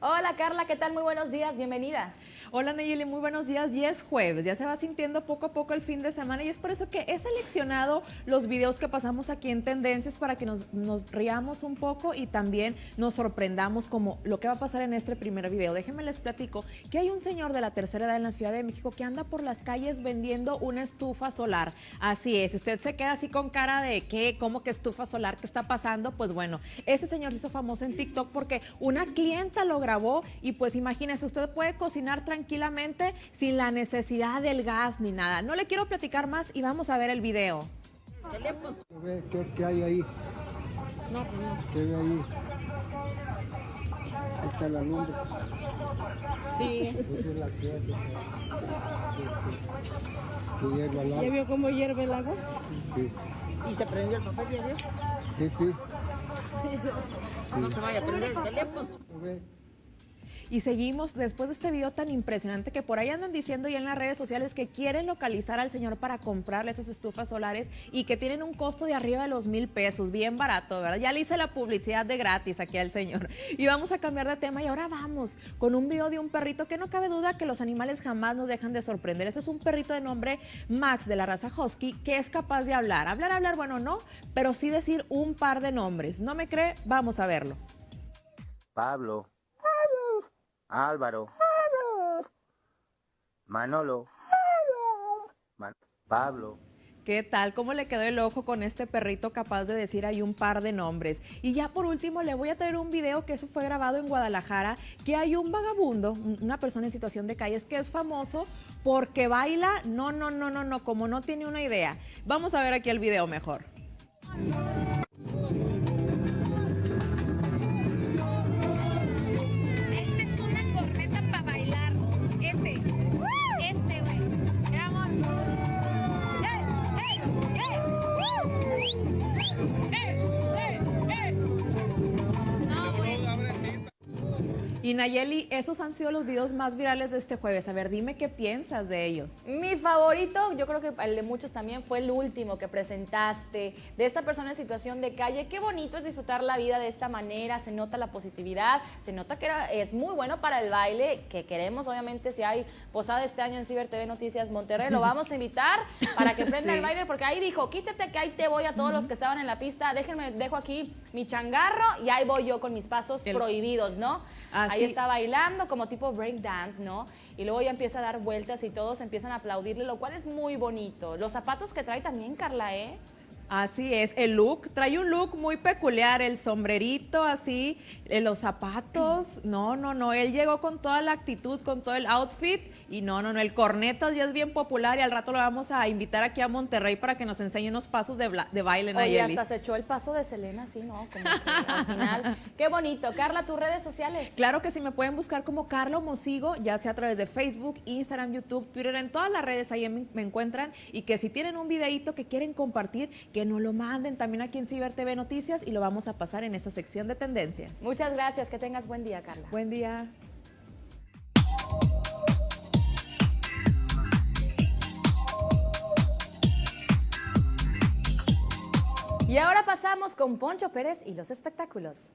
Hola Carla, ¿qué tal? Muy buenos días, bienvenida. Hola Nayeli, muy buenos días. Ya es jueves, ya se va sintiendo poco a poco el fin de semana y es por eso que he seleccionado los videos que pasamos aquí en Tendencias para que nos, riamos un poco y también nos sorprendamos como lo que va a pasar en este primer video. Déjenme les platico que hay un señor de la tercera edad en la Ciudad de México que anda por las calles vendiendo una estufa solar. Así es, si usted se queda así con cara de qué, cómo que estufa solar, qué está pasando, pues bueno, ese señor se hizo famoso en TikTok porque una clienta lo grabó y pues imagínese, usted puede cocinar tranquilamente tranquilamente sin la necesidad del gas ni nada. No le quiero platicar más y vamos a ver el video. ¿Qué, qué hay ahí? No, no. ¿Qué hay ahí? Ahí está la lumbre. Sí. Esa es la que hace. Que hierve el agua. ¿Ya vio cómo hierve el agua? Sí. ¿Y se prendió el papel, ya vio? Sí, sí. No se vaya a prender el teléfono. Y seguimos después de este video tan impresionante que por ahí andan diciendo ya en las redes sociales que quieren localizar al señor para comprarle esas estufas solares y que tienen un costo de arriba de los mil pesos, bien barato, ¿verdad? Ya le hice la publicidad de gratis aquí al señor. Y vamos a cambiar de tema y ahora vamos con un video de un perrito que no cabe duda que los animales jamás nos dejan de sorprender. Este es un perrito de nombre Max de la raza Husky que es capaz de hablar. Hablar, hablar, bueno, no, pero sí decir un par de nombres. ¿No me cree? Vamos a verlo. Pablo. Álvaro. Manolo. Man Pablo. ¿Qué tal? ¿Cómo le quedó el ojo con este perrito capaz de decir ahí un par de nombres? Y ya por último le voy a traer un video que eso fue grabado en Guadalajara, que hay un vagabundo, una persona en situación de calles que es famoso porque baila, no, no, no, no, no, como no tiene una idea. Vamos a ver aquí el video mejor. Y Nayeli, esos han sido los videos más virales de este jueves. A ver, dime qué piensas de ellos. Mi favorito, yo creo que el de muchos también, fue el último que presentaste, de esta persona en situación de calle. Qué bonito es disfrutar la vida de esta manera, se nota la positividad, se nota que era- es muy bueno para el baile, que queremos obviamente si hay posada este año en Ciber TV Noticias Monterrey, lo vamos a invitar para que prenda Sí. el baile, porque ahí dijo, quítate que ahí te voy a todos los que estaban en la pista, déjenme, dejo aquí mi changarro y ahí voy yo con mis pasos El- prohibidos, ¿no? Así- Ahí está bailando como tipo break dance, ¿no? Y luego ya empieza a dar vueltas y todos empiezan a aplaudirle, lo cual es muy bonito. Los zapatos que trae también, Carla, ¿eh? Así es, el look, trae un look muy peculiar, el sombrerito así, eh, los zapatos, no, no, no, él llegó con toda la actitud, con todo el outfit y no, no, no, el corneto ya es bien popular y al rato lo vamos a invitar aquí a Monterrey para que nos enseñe unos pasos de, de baile, Oye, Nayeli. hasta se echó el paso de Selena, sí, ¿no? Como que al final. Qué bonito. Carla, tus redes sociales. Claro que sí, me pueden buscar como Carlo Mosigo, ya sea a través de Facebook, Instagram, YouTube, Twitter, en todas las redes ahí me, me encuentran. Y que si tienen un videíto que quieren compartir, que nos lo manden también aquí en Ciber TV Noticias y lo vamos a pasar en esta sección de tendencias. Muchas gracias, que tengas buen día, Carla. Buen día. Y ahora pasamos con Poncho Pérez y los espectáculos.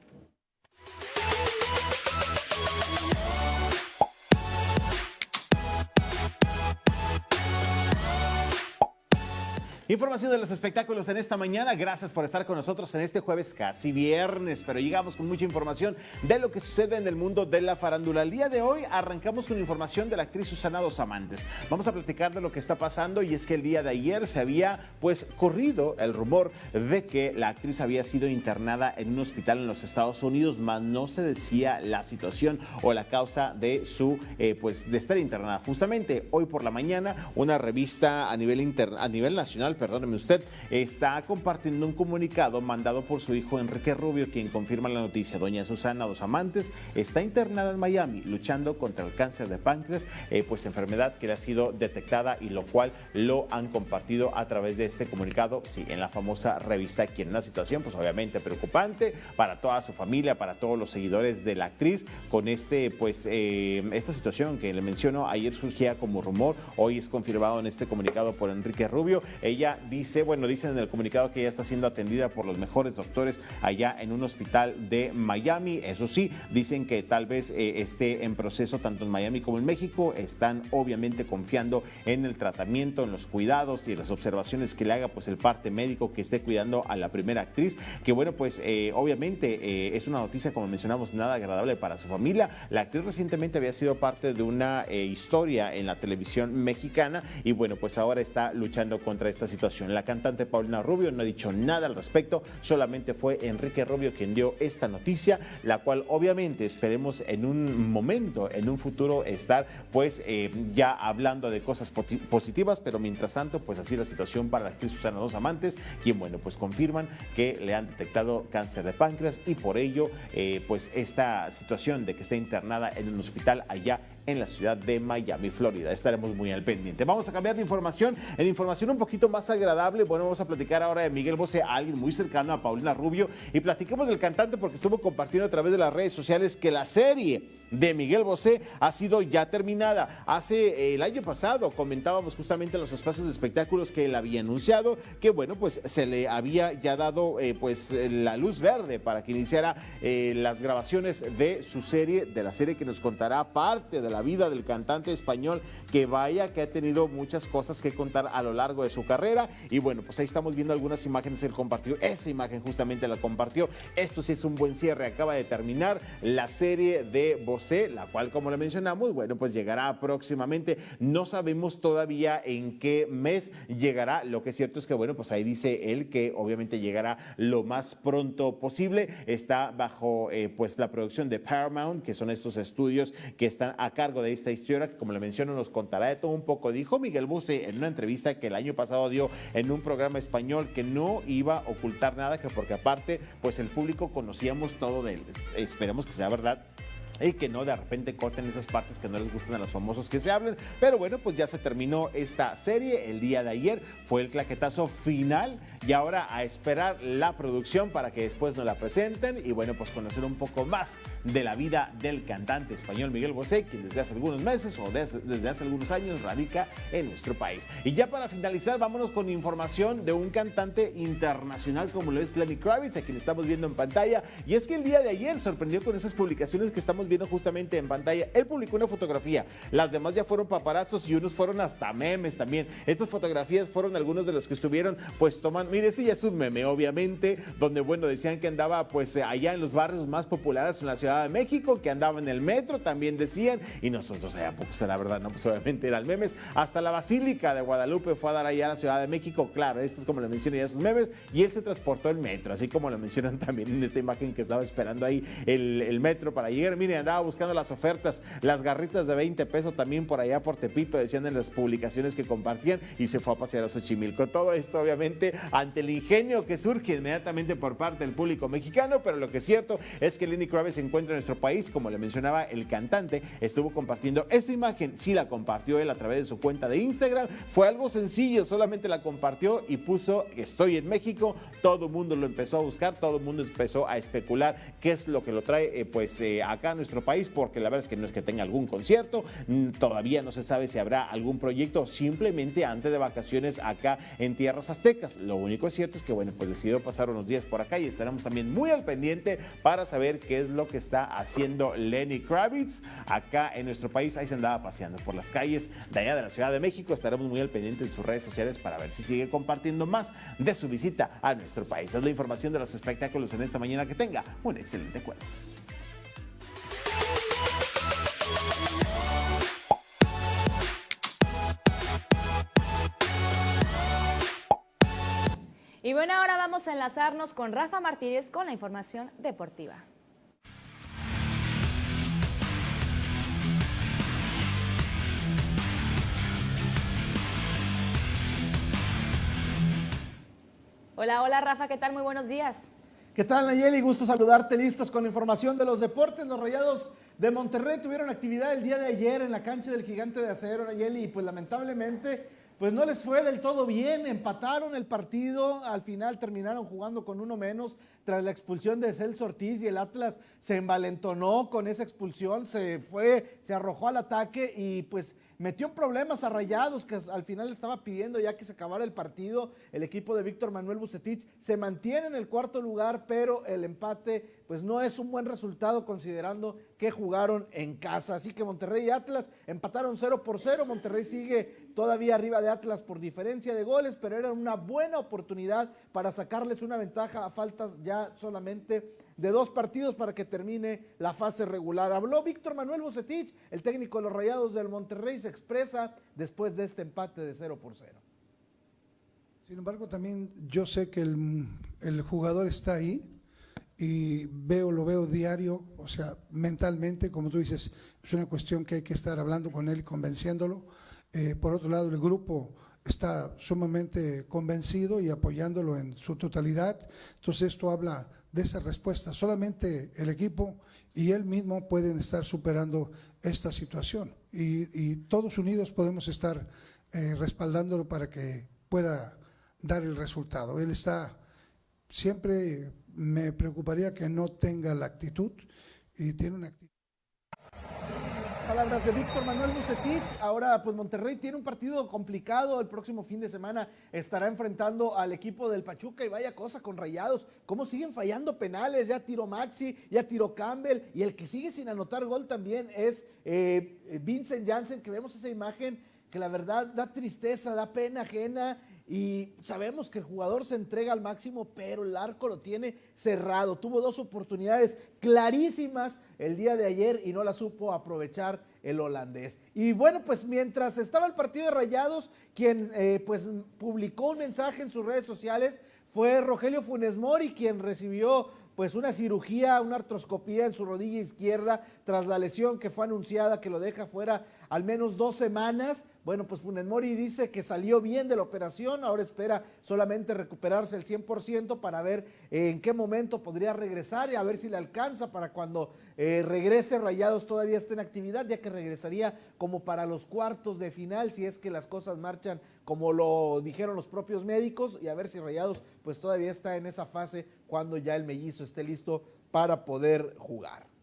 Información de los espectáculos en esta mañana. Gracias por estar con nosotros en este jueves casi viernes, pero llegamos con mucha información de lo que sucede en el mundo de la farándula. El día de hoy arrancamos con información de la actriz Susana Dos Amantes. Vamos a platicar de lo que está pasando y es que el día de ayer se había pues corrido el rumor de que la actriz había sido internada en un hospital en los Estados Unidos, mas no se decía la situación o la causa de su eh, pues de estar internada. Justamente hoy por la mañana una revista a nivel inter- a nivel nacional perdóneme usted, está compartiendo un comunicado mandado por su hijo Enrique Rubio, quien confirma la noticia. Doña Susana Dos Amantes está internada en Miami luchando contra el cáncer de páncreas, eh, pues enfermedad que le ha sido detectada y lo cual lo han compartido a través de este comunicado, sí, en la famosa revista, quien una situación pues obviamente preocupante para toda su familia, para todos los seguidores de la actriz, con este pues eh, esta situación que le menciono ayer surgía como rumor, hoy es confirmado en este comunicado por Enrique Rubio. Ella dice, bueno, dicen en el comunicado que ella está siendo atendida por los mejores doctores allá en un hospital de Miami. Eso sí, dicen que tal vez eh, esté en proceso tanto en Miami como en México. Están obviamente confiando en el tratamiento, en los cuidados y en las observaciones que le haga pues el parte médico que esté cuidando a la primera actriz. Que bueno, pues eh, obviamente eh, es una noticia, como mencionamos, nada agradable para su familia. La actriz recientemente había sido parte de una historia en la televisión mexicana y bueno, pues ahora está luchando contra esta situación. La cantante Paulina Rubio no ha dicho nada al respecto, solamente fue Enrique Rubio quien dio esta noticia, la cual obviamente esperemos en un momento, en un futuro estar pues eh, ya hablando de cosas positivas, pero mientras tanto pues así la situación para la actriz Susana Dos Amantes, quien bueno pues confirman que le han detectado cáncer de páncreas y por ello eh, pues esta situación de que está internada en un hospital allá en la ciudad de Miami, Florida. Estaremos muy al pendiente. Vamos a cambiar de información. En información un poquito más agradable, bueno, vamos a platicar ahora de Miguel Bosé, alguien muy cercano a Paulina Rubio, y platiquemos del cantante porque estuvo compartiendo a través de las redes sociales que la serie de Miguel Bosé ha sido ya terminada. Hace eh, el año pasado comentábamos justamente en los espacios de espectáculos que él había anunciado que bueno, pues se le había ya dado eh, pues la luz verde para que iniciara eh, las grabaciones de su serie, de la serie que nos contará parte de la vida del cantante español que vaya que ha tenido muchas cosas que contar a lo largo de su carrera y bueno, pues ahí estamos viendo algunas imágenes él compartió, esa imagen justamente la compartió. Esto sí es un buen cierre, acaba de terminar la serie de Bosé, la cual como le mencionamos, bueno, pues llegará próximamente. No sabemos todavía en qué mes llegará. Lo que es cierto es que bueno, pues ahí dice él que obviamente llegará lo más pronto posible. Está bajo eh, pues la producción de Paramount, que son estos estudios que están a cargo de esta historia, que como le menciono nos contará de todo un poco. Dijo Miguel Bosé en una entrevista que el año pasado dio en un programa español que no iba a ocultar nada, que porque aparte pues el público conocíamos todo de él. Esperemos que sea verdad y que no de repente corten esas partes que no les gustan a los famosos que se hablen. Pero bueno, pues ya se terminó esta serie. El día de ayer fue el claquetazo final y ahora a esperar la producción para que después nos la presenten y bueno, pues conocer un poco más de la vida del cantante español Miguel Bosé, quien desde hace algunos meses o desde, desde hace algunos años radica en nuestro país. Y ya para finalizar, vámonos con información de un cantante internacional como lo es Lenny Kravitz, a quien estamos viendo en pantalla. Y es que el día de ayer sorprendió con esas publicaciones que estamos viendo justamente en pantalla. Él publicó una fotografía, las demás ya fueron paparazzos y unos fueron hasta memes también. Estas fotografías fueron algunos de los que estuvieron pues tomando, mire, ese ya es un meme obviamente, donde bueno, decían que andaba pues allá en los barrios más populares en la Ciudad de México, que andaba en el metro, también decían, y nosotros allá pues la verdad, no, pues obviamente eran memes, hasta la Basílica de Guadalupe fue a dar allá a la Ciudad de México, claro, esto es como lo mencioné ya sus memes, y él se transportó en metro, así como lo mencionan también en esta imagen que estaba esperando ahí el, el metro para llegar, mire, andaba buscando las ofertas, las garritas de 20 pesos también por allá por Tepito, decían en las publicaciones que compartían, y se fue a pasear a Xochimilco. Todo esto obviamente ante el ingenio que surge inmediatamente por parte del público mexicano, pero lo que es cierto es que Lenny Kravitz se encuentra en nuestro país, como le mencionaba el cantante, estuvo compartiendo esta imagen, sí la compartió él a través de su cuenta de Instagram, fue algo sencillo, solamente la compartió y puso estoy en México, todo el mundo lo empezó a buscar, todo el mundo empezó a especular qué es lo que lo trae eh, pues eh, acá nuestro país, porque la verdad es que no es que tenga algún concierto, todavía no se sabe si habrá algún proyecto, simplemente antes de vacaciones acá en tierras aztecas. Lo único cierto es que bueno, pues decidió pasar unos días por acá y estaremos también muy al pendiente para saber qué es lo que está haciendo Lenny Kravitz acá en nuestro país. Ahí se andaba paseando por las calles de allá de la Ciudad de México. Estaremos muy al pendiente en sus redes sociales para ver si sigue compartiendo más de su visita a nuestro país. Es la información de los espectáculos en esta mañana. Que tenga un excelente jueves. Y bueno, ahora vamos a enlazarnos con Rafa Martínez con la información deportiva. Hola, hola Rafa, ¿qué tal? Muy buenos días. ¿Qué tal Nayeli? Gusto saludarte, listos con información de los deportes. Los Rayados de Monterrey tuvieron actividad el día de ayer en la cancha del Gigante de Acero, Nayeli, y pues lamentablemente pues no les fue del todo bien, empataron el partido, al final terminaron jugando con uno menos tras la expulsión de Celso Ortiz y el Atlas se envalentonó con esa expulsión, se fue, se arrojó al ataque y pues metió problemas a Rayados, que al final estaba pidiendo ya que se acabara el partido. El equipo de Víctor Manuel Bucetich se mantiene en el cuarto lugar, pero el empate pues no es un buen resultado considerando que jugaron en casa. Así que Monterrey y Atlas empataron 0 por 0. Monterrey sigue todavía arriba de Atlas por diferencia de goles, pero era una buena oportunidad para sacarles una ventaja a falta ya solamente de dos partidos para que termine la fase regular. Habló Víctor Manuel Bucetich, el técnico de los Rayados del Monterrey, se expresa después de este empate de 0 por 0. Sin embargo, también yo sé que el, el jugador está ahí, y veo, lo veo diario, o sea, mentalmente, como tú dices, es una cuestión que hay que estar hablando con él y convenciéndolo. Eh, por otro lado, el grupo está sumamente convencido y apoyándolo en su totalidad. Entonces esto habla de esa respuesta. Solamente el equipo y él mismo pueden estar superando esta situación y, todos unidos podemos estar eh, respaldándolo para que pueda dar el resultado. Él está siempre me preocuparía que no tenga la actitud y tiene una actitud. Palabras de Víctor Manuel Bucetich. Ahora, pues Monterrey tiene un partido complicado. El próximo fin de semana estará enfrentando al equipo del Pachuca y vaya cosa con rayados. ¿Cómo siguen fallando penales? Ya tiró Maxi, ya tiró Campbell y el que sigue sin anotar gol también es eh, Vincent Janssen, que vemos esa imagen que la verdad da tristeza, da pena ajena y sabemos que el jugador se entrega al máximo, pero el arco lo tiene cerrado. Tuvo dos oportunidades clarísimas el día de ayer y no la supo aprovechar el holandés. Y bueno, pues mientras estaba el partido de Rayados, quien eh, pues publicó un mensaje en sus redes sociales fue Rogelio Funes Mori, quien recibió pues una cirugía, una artroscopía en su rodilla izquierda tras la lesión que fue anunciada que lo deja fuera al menos dos semanas. Bueno, pues Funes Mori dice que salió bien de la operación, ahora espera solamente recuperarse el 100% para ver eh, en qué momento podría regresar y a ver si le alcanza para cuando eh, regrese Rayados todavía esté en actividad, ya que regresaría como para los cuartos de final si es que las cosas marchan como lo dijeron los propios médicos y a ver si Rayados pues todavía está en esa fase cuando ya el mellizo esté listo para poder jugar.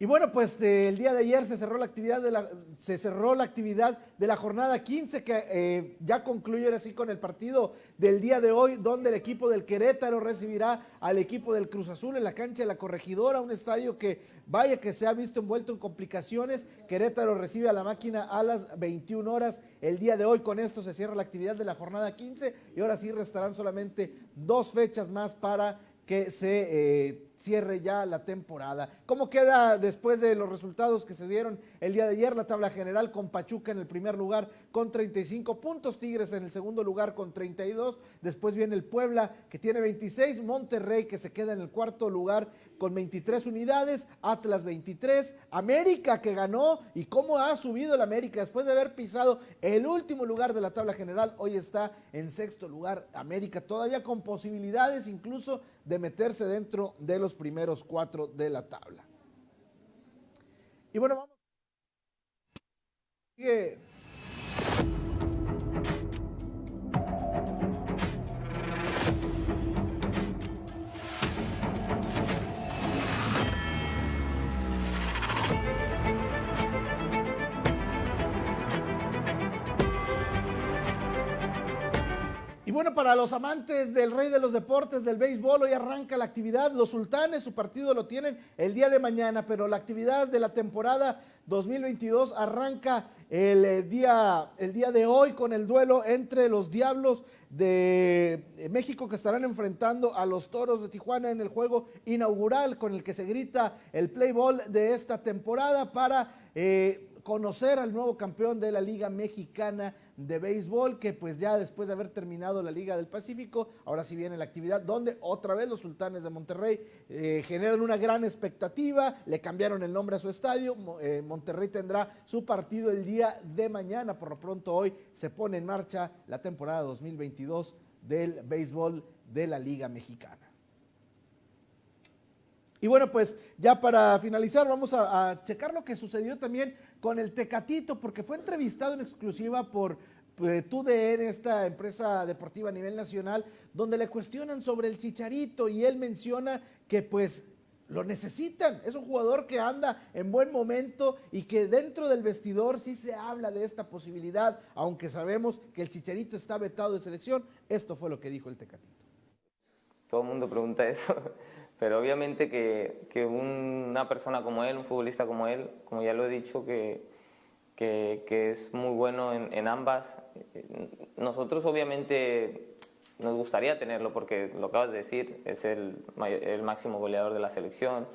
Y bueno, pues el día de ayer se cerró la actividad de la, se cerró la actividad de la jornada 15 que eh, ya concluye así con el partido del día de hoy, donde el equipo del Querétaro recibirá al equipo del Cruz Azul en la cancha de la Corregidora, un estadio que vaya que se ha visto envuelto en complicaciones. Querétaro recibe a la máquina a las 21 horas el día de hoy. Con esto se cierra la actividad de la jornada 15 y ahora sí restarán solamente dos fechas más para que se eh, cierre ya la temporada. ¿Cómo queda después de los resultados que se dieron el día de ayer? La tabla general con Pachuca en el primer lugar con 35 puntos, Tigres en el segundo lugar con 32, después viene el Puebla que tiene 26, Monterrey que se queda en el cuarto lugar con 23 unidades, Atlas 23, América que ganó y cómo ha subido el América después de haber pisado el último lugar de la tabla general, hoy está en sexto lugar América, todavía con posibilidades incluso de meterse dentro de los primeros cuatro de la tabla. Y bueno, vamos. Sigue bueno, para los amantes del rey de los deportes, del béisbol, hoy arranca la actividad. Los sultanes, su partido lo tienen el día de mañana, pero la actividad de la temporada 2022 arranca el eh, día, el día de hoy con el duelo entre los Diablos de eh, México que estarán enfrentando a los Toros de Tijuana en el juego inaugural con el que se grita el play ball de esta temporada para eh, conocer al nuevo campeón de la Liga Mexicana de béisbol, que pues ya después de haber terminado la Liga del Pacífico, ahora sí viene la actividad donde otra vez los sultanes de Monterrey eh, generan una gran expectativa, le cambiaron el nombre a su estadio, eh, Monterrey tendrá su partido el día de mañana, por lo pronto hoy se pone en marcha la temporada 2022 del béisbol de la Liga Mexicana. Y bueno, pues ya para finalizar vamos a, a, checar lo que sucedió también con el Tecatito, porque fue entrevistado en exclusiva por pues, TUDN, esta empresa deportiva a nivel nacional, donde le cuestionan sobre el Chicharito y él menciona que pues lo necesitan. Es un jugador que anda en buen momento y que dentro del vestidor sí se habla de esta posibilidad, aunque sabemos que el Chicharito está vetado de selección. Esto fue lo que dijo el Tecatito. Todo el mundo pregunta eso. Pero obviamente que, que, una persona como él, un futbolista como él, como ya lo he dicho, que, que, que es muy bueno en, en, ambas, nosotros obviamente nos gustaría tenerlo porque lo acabas de decir, es el, el máximo goleador de la selección,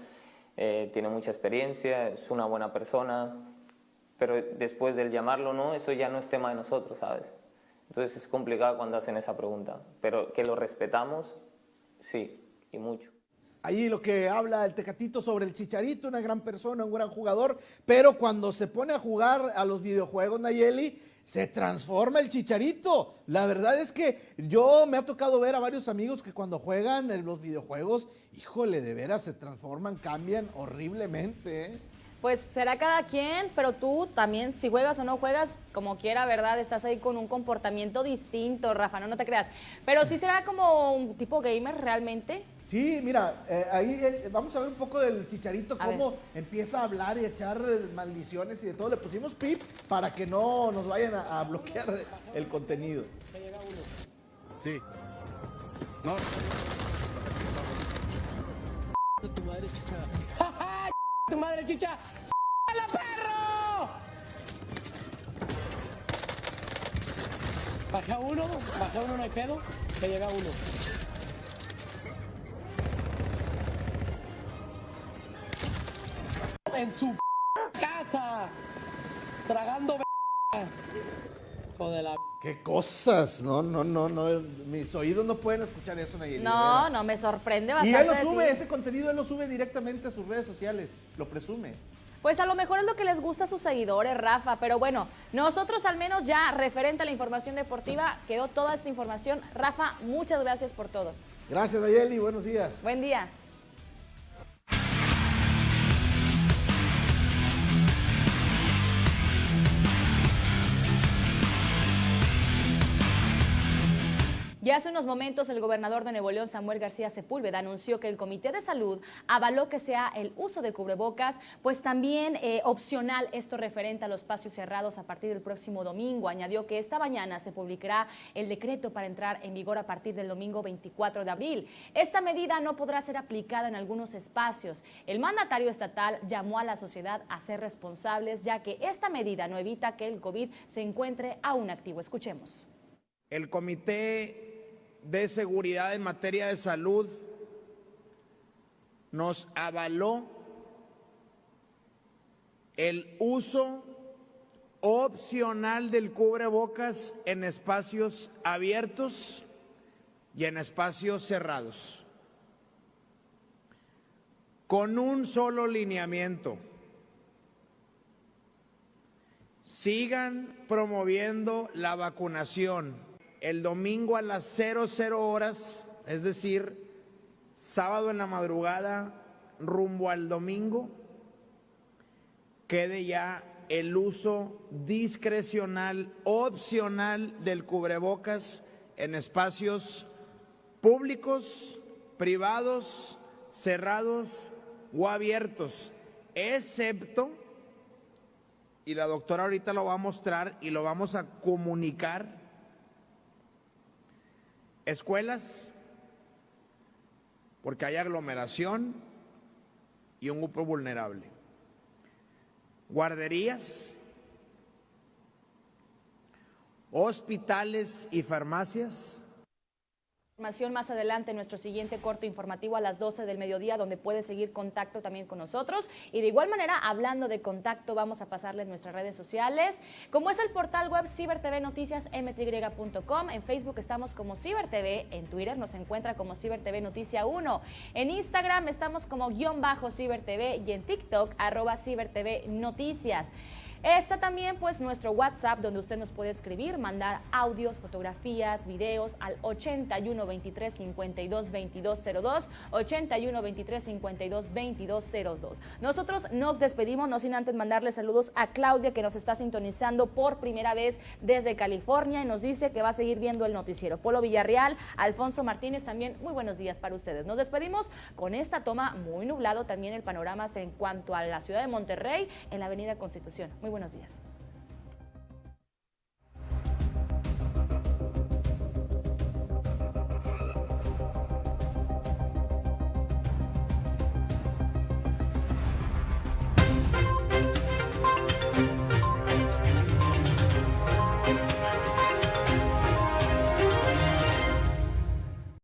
eh, tiene mucha experiencia, es una buena persona, pero después del llamarlo no, eso ya no es tema de nosotros, ¿sabes? Entonces es complicado cuando hacen esa pregunta, pero que lo respetamos, sí, y mucho. Ahí lo que habla el Tecatito sobre el Chicharito, una gran persona, un gran jugador, pero cuando se pone a jugar a los videojuegos, Nayeli, se transforma el Chicharito. La verdad es que yo me ha tocado ver a varios amigos que cuando juegan en los videojuegos, híjole, de veras se transforman, cambian horriblemente. ¿eh? Pues será cada quien, pero tú también, si juegas o no juegas, como quiera, ¿verdad? Estás ahí con un comportamiento distinto, Rafa, no, no te creas. Pero sí será como un tipo gamer realmente. Sí, mira, eh, ahí eh, vamos a ver un poco del chicharito, a cómo ver. empieza a hablar y a echar maldiciones y de todo. Le pusimos pip para que no nos vayan a, a bloquear el contenido. Sí. No. Tu madre, chicha. Madre, chicha. ¡La perro! Baja uno, baja uno, no hay pedo. Que llega uno. En su casa. Tragando Joder la Qué cosas, no, no, no, no, mis oídos no pueden escuchar eso, Nayeli. No, no, me sorprende Y bastante. él lo sube, ese contenido él lo sube directamente a sus redes sociales, lo presume. Pues a lo mejor es lo que les gusta a sus seguidores, Rafa, pero bueno, nosotros al menos ya referente a la información deportiva, quedó toda esta información. Rafa, muchas gracias por todo. Gracias, Nayeli, buenos días. Buen día. Ya hace unos momentos el gobernador de Nuevo León, Samuel García Sepúlveda, anunció que el Comité de Salud avaló que sea el uso de cubrebocas, pues también eh, opcional esto referente a los espacios cerrados a partir del próximo domingo. Añadió que esta mañana se publicará el decreto para entrar en vigor a partir del domingo 24 de abril. Esta medida no podrá ser aplicada en algunos espacios. El mandatario estatal llamó a la sociedad a ser responsables, ya que esta medida no evita que el COVID se encuentre aún activo. Escuchemos. El Comité de Seguridad en materia de salud nos avaló el uso opcional del cubrebocas en espacios abiertos y en espacios cerrados, con un solo lineamiento. Sigan promoviendo la vacunación el domingo a las 00 horas, es decir, sábado en la madrugada rumbo al domingo, quede ya el uso discrecional, opcional del cubrebocas en espacios públicos, privados, cerrados o abiertos, excepto, y la doctora ahorita lo va a mostrar y lo vamos a comunicar, escuelas, porque hay aglomeración y un grupo vulnerable. Guarderías, hospitales y farmacias. Más adelante en nuestro siguiente corto informativo a las 12 del mediodía, donde puede seguir contacto también con nosotros. Y de igual manera, hablando de contacto, vamos a pasarles nuestras redes sociales, como es el portal web CiberTV Noticias mty.com. En Facebook estamos como CiberTV, en Twitter nos encuentra como CiberTV Noticia 1, en Instagram estamos como guion bajo CiberTV y en TikTok arroba CiberTV Noticias. Está también pues nuestro WhatsApp donde usted nos puede escribir, mandar audios, fotografías, videos al 81 23 52 2202, 81 23 52 2202. Nosotros nos despedimos, no sin antes mandarle saludos a Claudia que nos está sintonizando por primera vez desde California y nos dice que va a seguir viendo el noticiero. Polo Villarreal, Alfonso Martínez también, muy buenos días para ustedes. Nos despedimos con esta toma muy nublado también el panorama en cuanto a la ciudad de Monterrey en la Avenida Constitución. Muy buenos días.